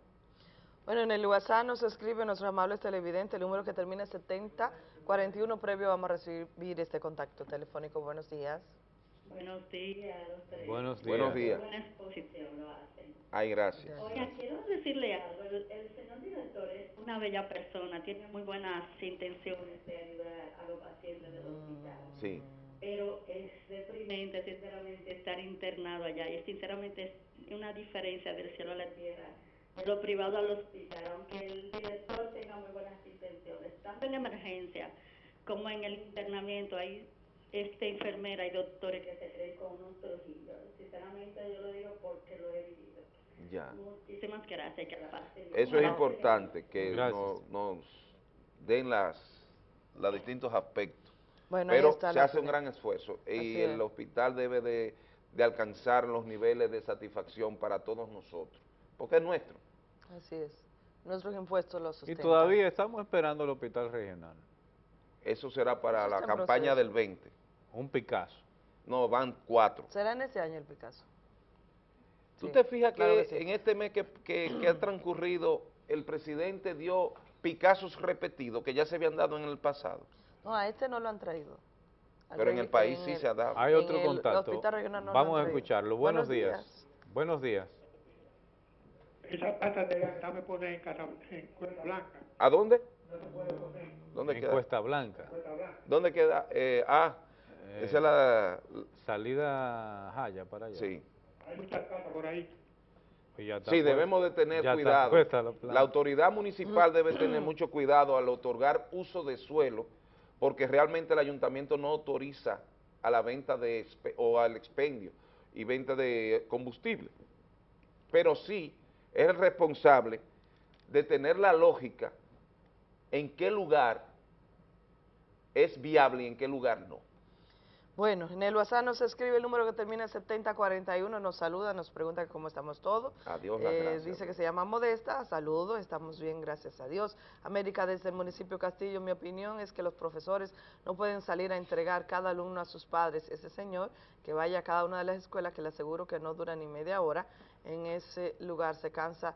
Bueno, en el WhatsApp nos escribe nuestro amable televidente, el número que termina en 7041, previo vamos a recibir este contacto telefónico. Buenos días. Buenos días. Buenos días. Buenos días. Buena exposición lo hacen. Ay, gracias. Oiga, quiero decirle algo. El, señor director es una bella persona, tiene muy buenas intenciones de ayudar a los pacientes del hospital. Sí. Pero es deprimente, sinceramente, estar internado allá. Y sinceramente es una diferencia del cielo a la tierra. De lo privado al hospital, aunque el director tenga muy buenas intenciones, tanto en emergencia como en el internamiento, hay este, enfermera y doctores que se creen con unos trujillos. Sinceramente yo lo digo porque lo he vivido. Ya. Muchísimas gracias. Que la Eso es importante, que nos, den las los distintos aspectos. Bueno, Pero se hace un gran esfuerzo y el hospital debe de, de alcanzar los niveles de satisfacción para todos nosotros, porque es nuestro. Así es. Nuestros impuestos los sustentan. Y todavía estamos esperando el hospital regional. Eso será para la campaña del 20. Un Picasso. No, van cuatro. ¿Será en ese año el Picasso? ¿Tú te fijas que, en este mes que, ha transcurrido, el presidente dio Picassos repetidos que ya se habían dado en el pasado? No, a este no lo han traído. Pero en el país sí se ha dado. Hay otro contacto. Vamos a escucharlo. Buenos, días. Buenos días. Esa pata de la me pone en, en Cuesta Blanca. ¿A dónde? ¿Dónde en Cuesta Blanca. ¿Dónde queda? Eh, ah, esa es la... Salida Jaya para allá. Sí. Hay muchas casas por ahí. Pues sí, debemos de tener cuidado. La, la, autoridad municipal debe tener mucho cuidado al otorgar uso de suelo, porque realmente el ayuntamiento no autoriza a la venta de o al expendio y venta de combustible. Pero sí es el responsable de tener la lógica en qué lugar es viable y en qué lugar no. Bueno, en el WhatsApp nos escribe el número que termina en 7041, nos saluda, nos pregunta cómo estamos todos. Adiós, eh, Dice que se llama Modesta, saludo, estamos bien, gracias a Dios. América, desde el municipio Castillo, mi opinión es que los profesores no pueden salir a entregar cada alumno a sus padres. Ese señor que vaya a cada una de las escuelas, que le aseguro que no dura ni media hora, en ese lugar se cansa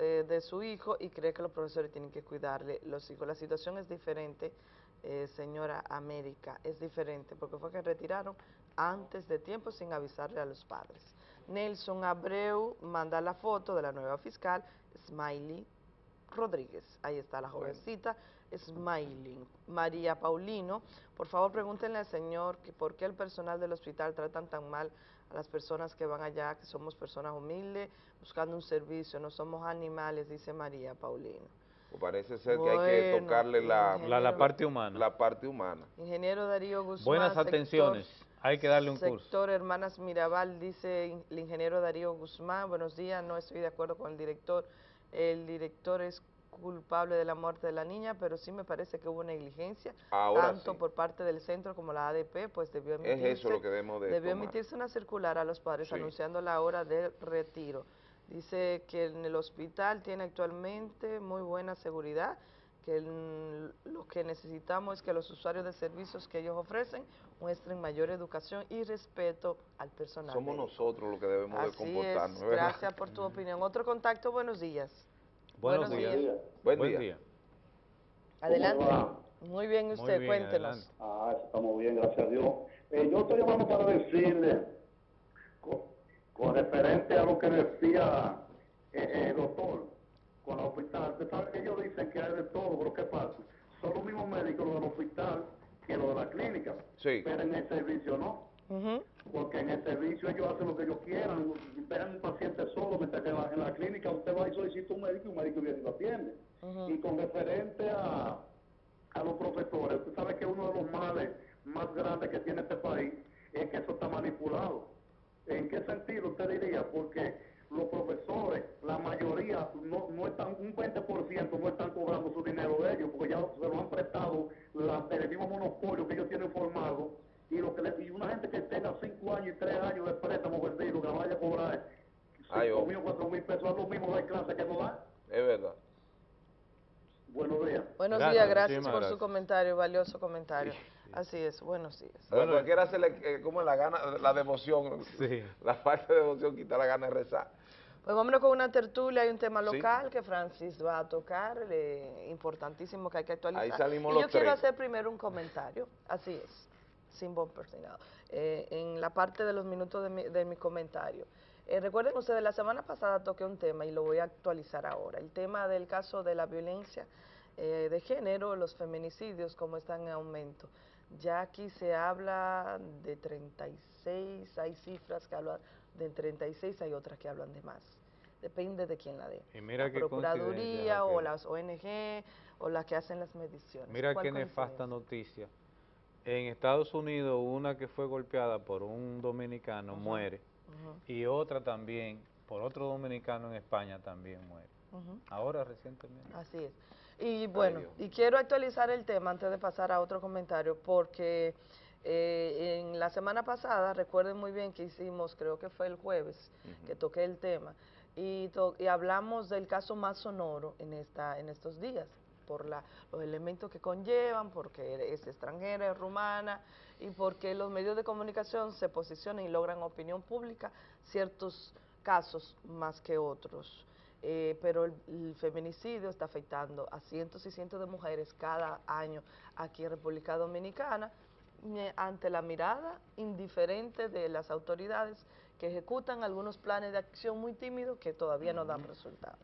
eh, de su hijo y cree que los profesores tienen que cuidarle los hijos. La situación es diferente eh, señora América, es diferente, porque fue que retiraron antes de tiempo sin avisarle a los padres. Nelson Abreu manda la foto de la nueva fiscal, Smiley Rodríguez. Ahí está la jovencita, Smiley. María Paulino, por favor pregúntenle al señor que por qué el personal del hospital tratan tan mal a las personas que van allá, que somos personas humildes, buscando un servicio, no somos animales, dice María Paulino parece ser que hay que tocarle la, la, parte humana. La parte humana. Ingeniero Darío Guzmán. Buenas atenciones Hay que darle un curso. Sector Hermanas Mirabal, dice el ingeniero Darío Guzmán, buenos días, no estoy de acuerdo con el director. El director es culpable de la muerte de la niña, pero sí me parece que hubo negligencia, tanto por parte del centro como la ADP, pues debió emitirse, debió emitirse una circular a los padres anunciando la hora de retiro. Dice que en el hospital tiene actualmente muy buena seguridad, que lo que necesitamos es que los usuarios de servicios que ellos ofrecen muestren mayor educación y respeto al personal. Somos nosotros los que debemos de comportarnos. Gracias por tu opinión. Otro contacto, buenos días. Buenos, días. Buen, día. Adelante. Muy bien usted, cuéntenos. Ah, estamos bien, gracias a Dios. Eh, yo estoy llamando para decirle, con, referente a lo que decía eh, eh, el doctor, con el hospital, usted sabe que ellos dicen que hay de todo, pero ¿qué pasa? Son los mismos médicos los del hospital que los de la clínica, sí. pero en el servicio no. Porque en el servicio ellos hacen lo que ellos quieran, esperan un paciente solo, mientras que en la, en la clínica usted va y solicita un médico y un médico viene y lo atiende. Y con referente a, a los profesores, usted sabe que uno de los males más grandes que tiene este país es que eso está manipulado. ¿En qué sentido usted diría? Porque los profesores, la mayoría, no, no están, un 20% no están cobrando su dinero de ellos, porque ya se lo han prestado la, el mismo monopolio que ellos tienen formado y lo que le, y una gente que tenga 5 años y 3 años de préstamo vendido, que vaya a cobrar 5 mil o 4 mil pesos, es lo mismo de clase que no da. Es verdad. Buenos días. Buenos días, gracias por su comentario, valioso comentario. Así es, buenos días. Bueno, cualquiera hacerle eh, como la gana, la devoción, sí. la falta de devoción quita la gana de rezar. Pues vámonos con una tertulia, hay un tema local que Francis va a tocar, importantísimo que hay que actualizar. Ahí salimos y yo los quiero hacer primero un comentario, así es sin bumper, eh, en la parte de los minutos de mi, de mi comentario. Eh, recuerden ustedes, la semana pasada toqué un tema y lo voy a actualizar ahora, el tema del caso de la violencia eh, de género, los feminicidios, como están en aumento. Ya aquí se habla de 36, hay cifras que hablan de 36, hay otras que hablan de más. Depende de quién la dé. la Procuraduría o las ONG o las que hacen las mediciones. Mira qué nefasta noticia en Estados Unidos una que fue golpeada por un dominicano muere y otra también por otro dominicano en España también muere. Ahora recientemente. Así es. Y bueno, y quiero actualizar el tema antes de pasar a otro comentario porque eh, en la semana pasada, recuerden muy bien que hicimos, creo que fue el jueves, que toqué el tema, y, y hablamos del caso más sonoro en, esta, en estos días por la, los elementos que conllevan, porque es extranjera, es rumana, y porque los medios de comunicación se posicionan y logran opinión pública ciertos casos más que otros. Eh, pero el, feminicidio está afectando a cientos y cientos de mujeres cada año aquí en República Dominicana ante la mirada indiferente de las autoridades que ejecutan algunos planes de acción muy tímidos que todavía no dan resultados.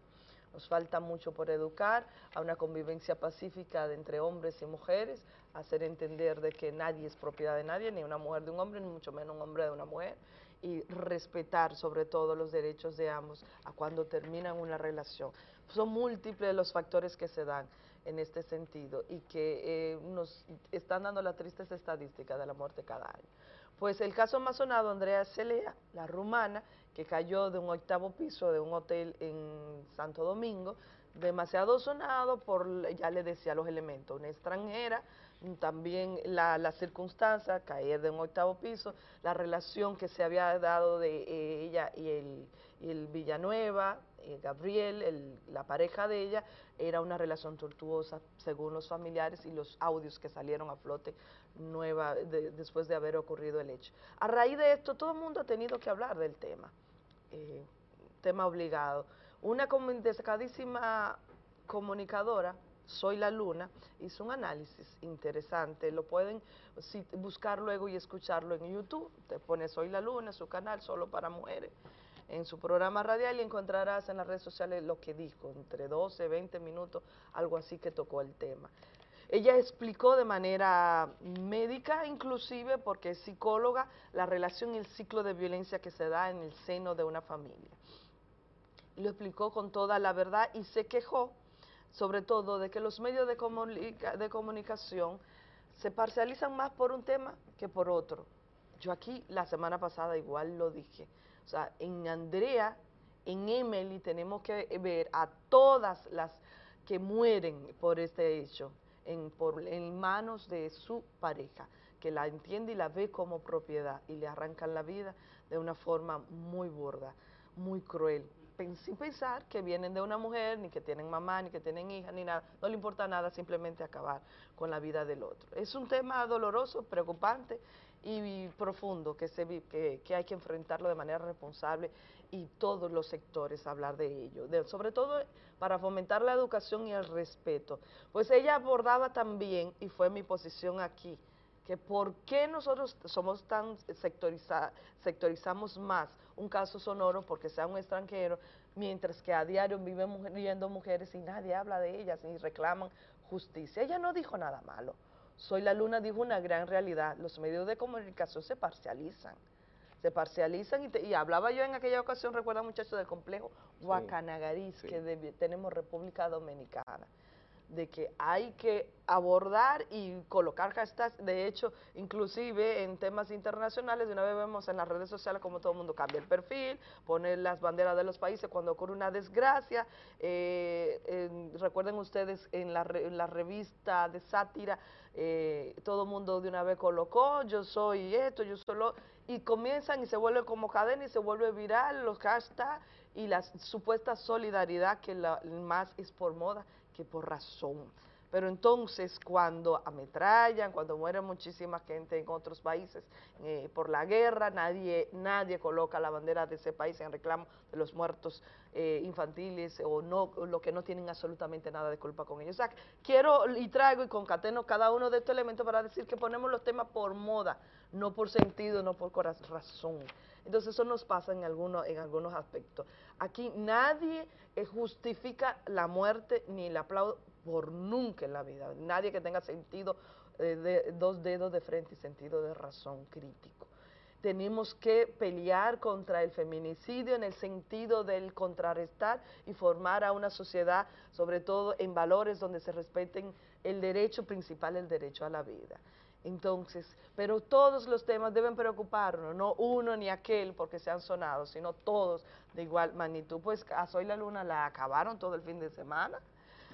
Nos falta mucho por educar a una convivencia pacífica entre hombres y mujeres, hacer entender de que nadie es propiedad de nadie, ni una mujer de un hombre, ni mucho menos un hombre de una mujer, y respetar sobre todo los derechos de ambos a cuando terminan una relación. Son múltiples los factores que se dan en este sentido y que eh, nos están dando las tristes estadísticas de la muerte cada año. Pues el caso más sonado, Andrea Celea, la rumana, que cayó de un octavo piso de un hotel en Santo Domingo, demasiado sonado por, ya le decía los elementos, una extranjera, también la, la circunstancia, caer de un octavo piso, la relación que se había dado de eh, ella y el, el Villanueva, eh, Gabriel, la pareja de ella, era una relación tortuosa según los familiares y los audios que salieron a flote nueva después de haber ocurrido el hecho. A raíz de esto, todo el mundo ha tenido que hablar del tema, eh, tema obligado. Una destacadísima comunicadora, Soy la Luna, hizo un análisis interesante, lo pueden buscar luego y escucharlo en YouTube, te pone Soy la Luna, su canal solo para mujeres, en su programa radial y encontrarás en las redes sociales lo que dijo, entre 12, 20 minutos, algo así que tocó el tema. Ella explicó de manera médica, inclusive porque es psicóloga, la relación y el ciclo de violencia que se da en el seno de una familia. Lo explicó con toda la verdad y se quejó, sobre todo, de que los medios de, comunicación se parcializan más por un tema que por otro. Yo aquí la semana pasada igual lo dije. O sea, en Andrea, en Emily tenemos que ver a todas las que mueren por este hecho en, por, en manos de su pareja, que la entiende y la ve como propiedad y le arrancan la vida de una forma muy burda, muy cruel sin pensar que vienen de una mujer, ni que tienen mamá, ni que tienen hija, ni nada. No le importa nada, simplemente acabar con la vida del otro. Es un tema doloroso, preocupante y profundo que, se, que, que hay que enfrentarlo de manera responsable y todos los sectores hablar de ello, sobre todo para fomentar la educación y el respeto. Pues ella abordaba también, y fue mi posición aquí, que por qué nosotros somos tan sectoriza, sectorizamos más un caso sonoro porque sea un extranjero, mientras que a diario viven muriendo mujeres y nadie habla de ellas ni reclaman justicia. Ella no dijo nada malo. Soy la Luna dijo una gran realidad. Los medios de comunicación se parcializan. Se parcializan y, hablaba yo en aquella ocasión, recuerda muchachos, del complejo Guacanagariz que tenemos República Dominicana de que hay que abordar y colocar hashtags, de hecho, inclusive en temas internacionales, de una vez vemos en las redes sociales como todo el mundo cambia el perfil, pone las banderas de los países cuando ocurre una desgracia, eh, recuerden ustedes en la, revista de sátira, eh, todo el mundo de una vez colocó, yo soy esto, yo solo, y comienzan y se vuelve como cadena y se vuelve viral los hashtags y la supuesta solidaridad que la, más es por moda que por razón. Pero entonces cuando ametrallan, cuando muere muchísima gente en otros países eh, por la guerra, nadie, nadie coloca la bandera de ese país en reclamo de los muertos eh, infantiles o no, lo que no tienen absolutamente nada de culpa con ellos. O sea, quiero y traigo y concateno cada uno de estos elementos para decir que ponemos los temas por moda, no por sentido, no por razón. Entonces eso nos pasa en algunos, en algunos aspectos. Aquí nadie eh, justifica la muerte ni el aplauso por nunca en la vida. Nadie que tenga sentido eh, de dos dedos de frente y sentido de razón crítico. Tenemos que pelear contra el feminicidio en el sentido del contrarrestar y formar a una sociedad, sobre todo en valores donde se respeten el derecho principal, el derecho a la vida. Entonces, pero todos los temas deben preocuparnos, no uno ni aquel porque se han sonado, sino todos de igual magnitud. Pues a Soy la Luna la acabaron todo el fin de semana,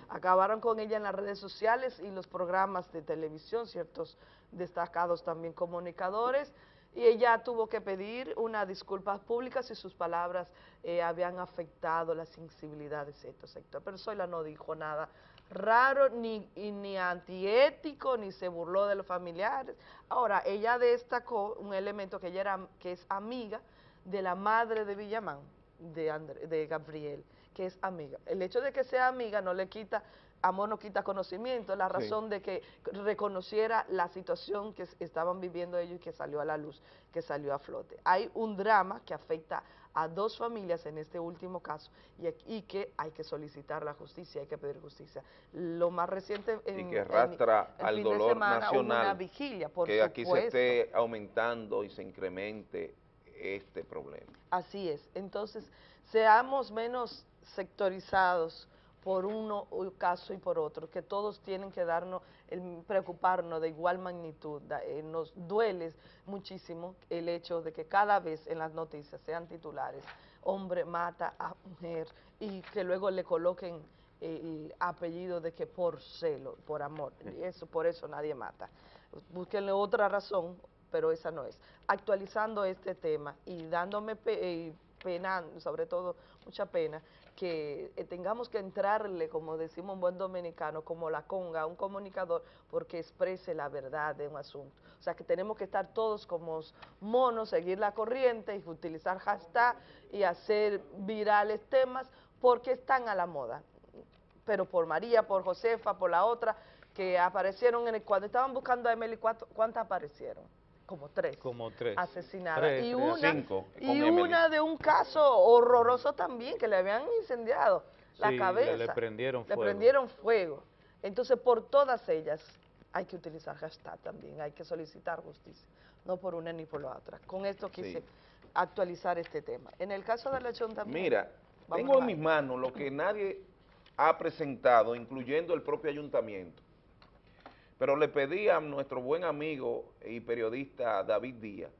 acabaron con ella en las redes sociales y los programas de televisión, ciertos destacados también comunicadores, y ella tuvo que pedir una disculpa pública si sus palabras eh, habían afectado la sensibilidad de cierto sector. Pero Zoila no dijo nada raro, ni, ni antiético, ni se burló de los familiares. Ahora, ella destacó un elemento que ella era, que es amiga de la madre de Villamán, de, de Gabriel, que es amiga. El hecho de que sea amiga no le quita amor no quita conocimiento, la razón de que reconociera la situación que estaban viviendo ellos y que salió a la luz, que salió a flote. Hay un drama que afecta a dos familias en este último caso y, que hay que solicitar la justicia, hay que pedir justicia. Lo más reciente en, y que arrastra al dolor nacional vigilia, que aquí se esté aumentando y se incremente este problema. Así es, entonces seamos menos sectorizados, por uno caso y por otro, que todos tienen que darnos, el, preocuparnos de igual magnitud. Eh, nos duele muchísimo el hecho de que cada vez en las noticias sean titulares, hombre mata a mujer y que luego le coloquen el apellido de que por celo, por amor, eso por eso nadie mata. Búsquenle otra razón, pero esa no es. Actualizando este tema y dándome eh, pena, sobre todo mucha pena, que eh, tengamos que entrarle, como decimos un buen dominicano, como la conga, a un comunicador, porque exprese la verdad de un asunto. O sea, que tenemos que estar todos como monos, seguir la corriente y utilizar hashtag y hacer virales temas, porque están a la moda. Pero por María, por Josefa, por la otra, que aparecieron, en el, cuando estaban buscando a Emily, ¿cuántas aparecieron? Como tres, como tres. asesinadas. y una, y una de un caso horroroso también, que le habían incendiado la cabeza. le prendieron fuego. Le prendieron fuego. Entonces, por todas ellas hay que utilizar hashtag también, hay que solicitar justicia, no por una ni por la otra. Con esto quise actualizar este tema. En el caso de lechón también... Mira, tengo en mis manos lo que nadie ha presentado, incluyendo el propio ayuntamiento, pero le pedí a nuestro buen amigo y periodista David Díaz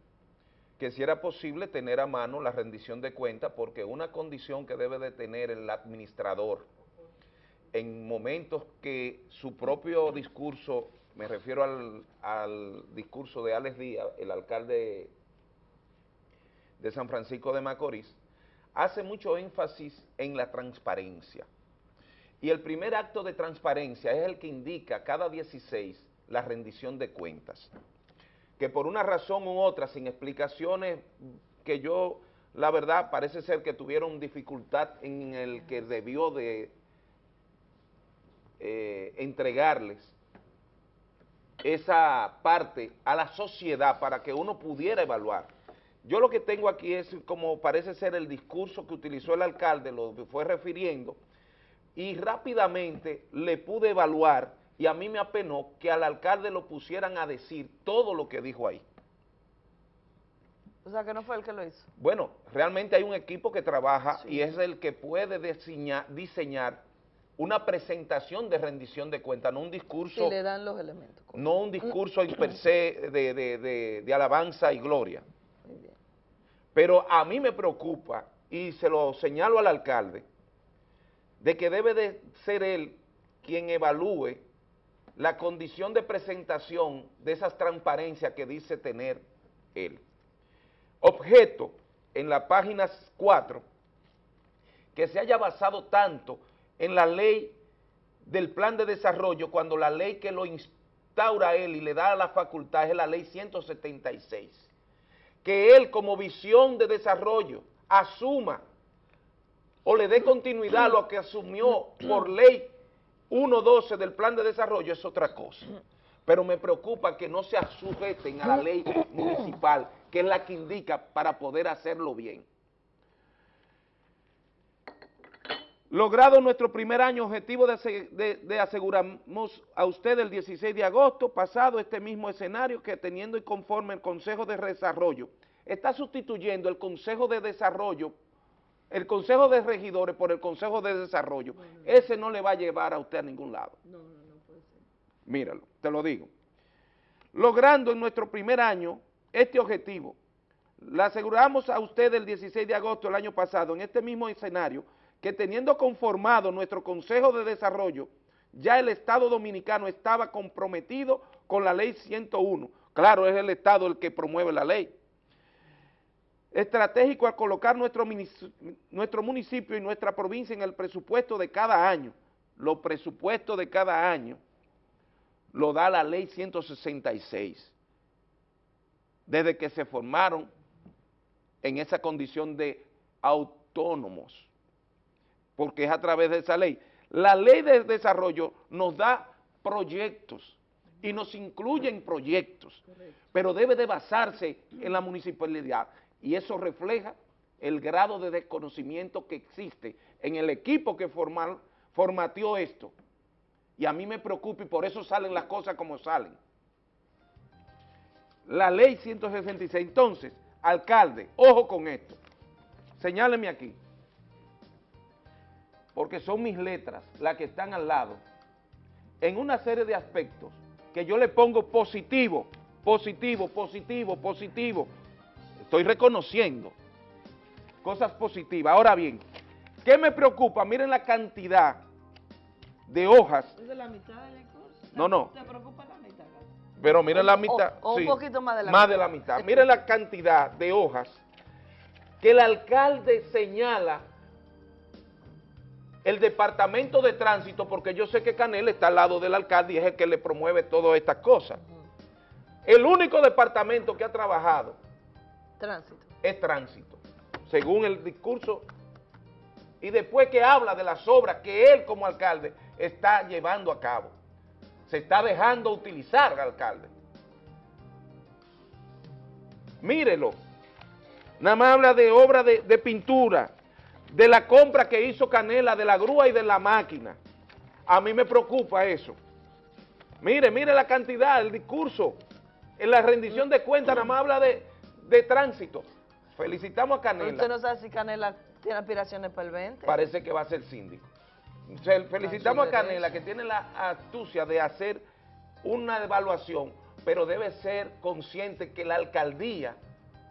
que si era posible tener a mano la rendición de cuentas, porque una condición que debe de tener el administrador en momentos que su propio discurso, me refiero al, al discurso de Alex Díaz, el alcalde de San Francisco de Macorís, hace mucho énfasis en la transparencia. Y el primer acto de transparencia es el que indica cada 16 la rendición de cuentas. Que por una razón u otra, sin explicaciones que yo, la verdad, parece ser que tuvieron dificultad en el que debió de eh, entregarles esa parte a la sociedad para que uno pudiera evaluar. Yo lo que tengo aquí es como parece ser el discurso que utilizó el alcalde, lo que fue refiriendo, y rápidamente le pude evaluar y a mí me apenó que al alcalde lo pusieran a decir todo lo que dijo ahí. O sea, que no fue el que lo hizo. Bueno, realmente hay un equipo que trabaja y es el que puede diseñar, diseñar, una presentación de rendición de cuentas, no un discurso... Y le dan los elementos. No un discurso per se de, de, de alabanza y gloria. Muy bien. Pero a mí me preocupa, y se lo señalo al alcalde, de que debe de ser él quien evalúe la condición de presentación de esas transparencias que dice tener él. Objeto en la página 4 que se haya basado tanto en la ley del plan de desarrollo cuando la ley que lo instaura a él y le da la facultad es la ley 176. Que él como visión de desarrollo asuma o le dé continuidad a lo que asumió por ley 1.12 del plan de desarrollo es otra cosa. Pero me preocupa que no se sujeten a la ley municipal, que es la que indica para poder hacerlo bien. Logrado nuestro primer año objetivo de, de, aseguramos a usted el 16 de agosto pasado este mismo escenario que teniendo y conforme el Consejo de Desarrollo está sustituyendo el Consejo de Desarrollo el Consejo de Regidores por el Consejo de Desarrollo, ese no le va a llevar a usted a ningún lado. No, no, no puede ser. Míralo, te lo digo. Logrando en nuestro primer año este objetivo, le aseguramos a usted el 16 de agosto del año pasado, en este mismo escenario, que teniendo conformado nuestro Consejo de Desarrollo, ya el Estado Dominicano estaba comprometido con la Ley 101. Claro, es el Estado el que promueve la ley estratégico al colocar nuestro, nuestro municipio y nuestra provincia en el presupuesto de cada año. Los presupuestos de cada año lo da la ley 166, desde que se formaron en esa condición de autónomos, porque es a través de esa ley. La ley de desarrollo nos da proyectos y nos incluye en proyectos, pero debe de basarse en la municipalidad y eso refleja el grado de desconocimiento que existe en el equipo que formal, formateó esto. Y a mí me preocupa y por eso salen las cosas como salen. La ley 166. Entonces, alcalde, ojo con esto. Señáleme aquí. Porque son mis letras las que están al lado. En una serie de aspectos que yo le pongo positivo, positivo, positivo, positivo, estoy reconociendo cosas positivas. Ahora bien, ¿qué me preocupa? Miren la cantidad de hojas. ¿Es de la mitad del curso? No, no. ¿Te preocupa la mitad? Pero miren la mitad. O, un poquito más de la mitad. Más de la mitad. miren la cantidad de hojas que el alcalde señala el departamento de tránsito, porque yo sé que Canel está al lado del alcalde y es el que le promueve todas estas cosas. El único departamento que ha trabajado Tránsito. Es tránsito, según el discurso. Y después que habla de las obras que él como alcalde está llevando a cabo. Se está dejando utilizar al alcalde. Mírelo. Nada más habla de obra de, de pintura, de la compra que hizo Canela, de la grúa y de la máquina. A mí me preocupa eso. Mire, mire la cantidad, el discurso. En la rendición de cuentas nada más habla de, de tránsito. Felicitamos a Canela. ¿Usted no sabe si Canela tiene aspiraciones para el 20? Parece que va a ser síndico. felicitamos a Canela que tiene la astucia de hacer una evaluación, pero debe ser consciente que la alcaldía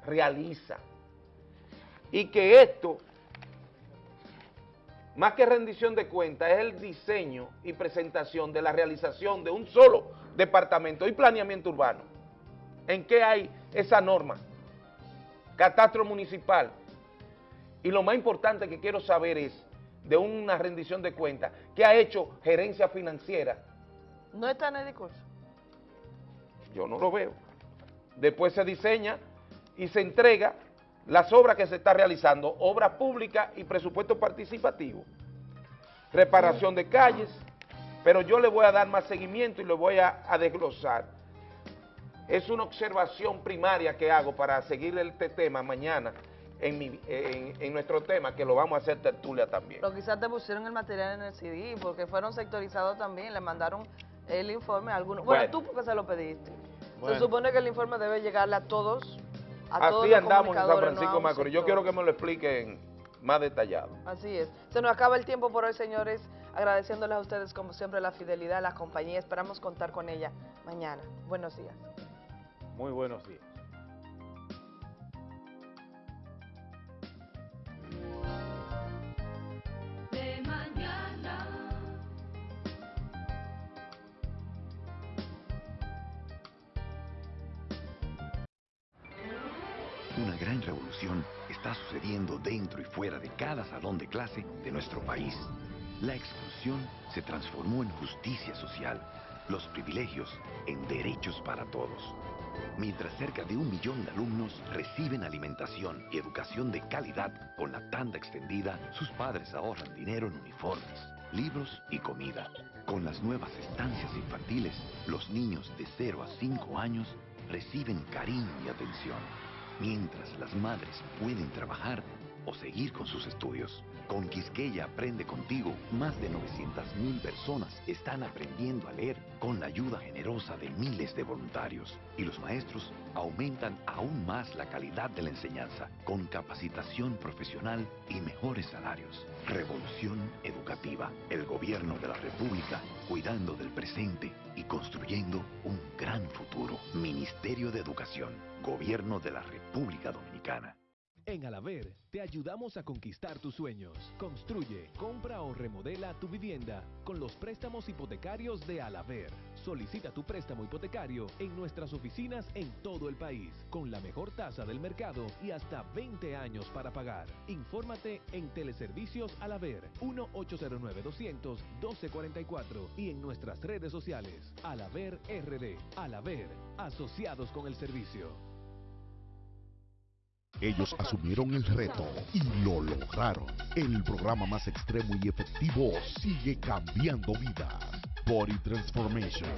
realiza. Y que esto, más que rendición de cuentas, es el diseño y presentación de la realización de un solo departamento y planeamiento urbano. ¿En qué hay esa norma? Catastro municipal. Y lo más importante que quiero saber es de una rendición de cuentas que ha hecho gerencia financiera. ¿No está en el discurso? Yo no lo veo. Después se diseña y se entrega las obras que se está realizando, obras públicas y presupuesto participativo. Reparación de calles, pero yo le voy a dar más seguimiento y lo voy a, desglosar. Es una observación primaria que hago para seguir este tema mañana en, en, nuestro tema, que lo vamos a hacer tertulia también. Pero quizás te pusieron el material en el CD, porque fueron sectorizados también, le mandaron el informe a algunos. Bueno, tú porque se lo pediste. Se supone que el informe debe llegarle a todos, a Así andamos en San Francisco Macorís. Yo quiero que me lo expliquen más detallado. Así es. Se nos acaba el tiempo por hoy, señores. Agradeciéndoles a ustedes, como siempre, la fidelidad, la compañía. Esperamos contar con ella mañana. Buenos días. Muy buenos días. Una gran revolución está sucediendo dentro y fuera de cada salón de clase de nuestro país. La exclusión se transformó en justicia social, los privilegios en derechos para todos. Mientras cerca de un millón de alumnos reciben alimentación y educación de calidad con la tanda extendida, sus padres ahorran dinero en uniformes, libros y comida. Con las nuevas estancias infantiles, los niños de 0 a 5 años reciben cariño y atención mientras las madres pueden trabajar o seguir con sus estudios. Con Quisqueya Aprende Contigo, más de 900.000 personas están aprendiendo a leer con la ayuda generosa de miles de voluntarios. Y los maestros aumentan aún más la calidad de la enseñanza, con capacitación profesional y mejores salarios. Revolución Educativa, el gobierno de la República, cuidando del presente y construyendo un gran futuro. Ministerio de Educación, Gobierno de la República Dominicana. En Alaver te ayudamos a conquistar tus sueños. Construye, compra o remodela tu vivienda con los préstamos hipotecarios de Alaver. Solicita tu préstamo hipotecario en nuestras oficinas en todo el país, con la mejor tasa del mercado y hasta 20 años para pagar. Infórmate en Teleservicios Alaver 1-809-200-1244 y en nuestras redes sociales Alaver RD. Alaver, asociados con el servicio. Ellos asumieron el reto y lo lograron. El programa más extremo y efectivo sigue cambiando vidas. Body Transformation.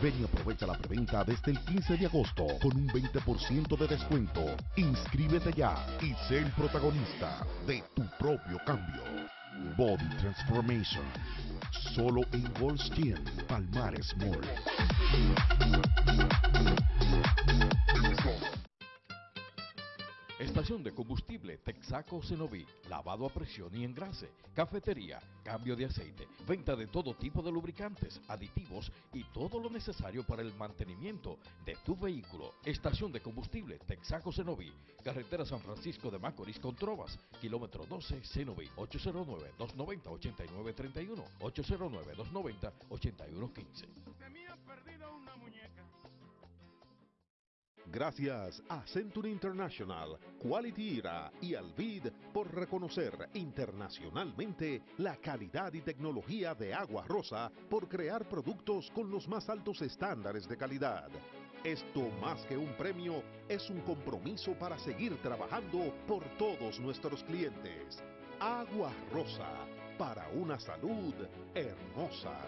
Ven y aprovecha la preventa desde el 15 de agosto con un 20% de descuento. Inscríbete ya y sé el protagonista de tu propio cambio. Body Transformation. Solo en Goldstein, Palmares Mall. Estación de combustible Texaco Cenoví, lavado a presión y engrase, cafetería, cambio de aceite, venta de todo tipo de lubricantes, aditivos y todo lo necesario para el mantenimiento de tu vehículo. Estación de combustible Texaco Cenoví, carretera San Francisco de Macorís con Trovas, kilómetro 12 Cenoví, 809-290-8931, 809-290-8115. Gracias a Century International, Quality IRA y Alvid por reconocer internacionalmente la calidad y tecnología de Agua Rosa por crear productos con los más altos estándares de calidad. Esto más que un premio es un compromiso para seguir trabajando por todos nuestros clientes. Agua Rosa, para una salud hermosa.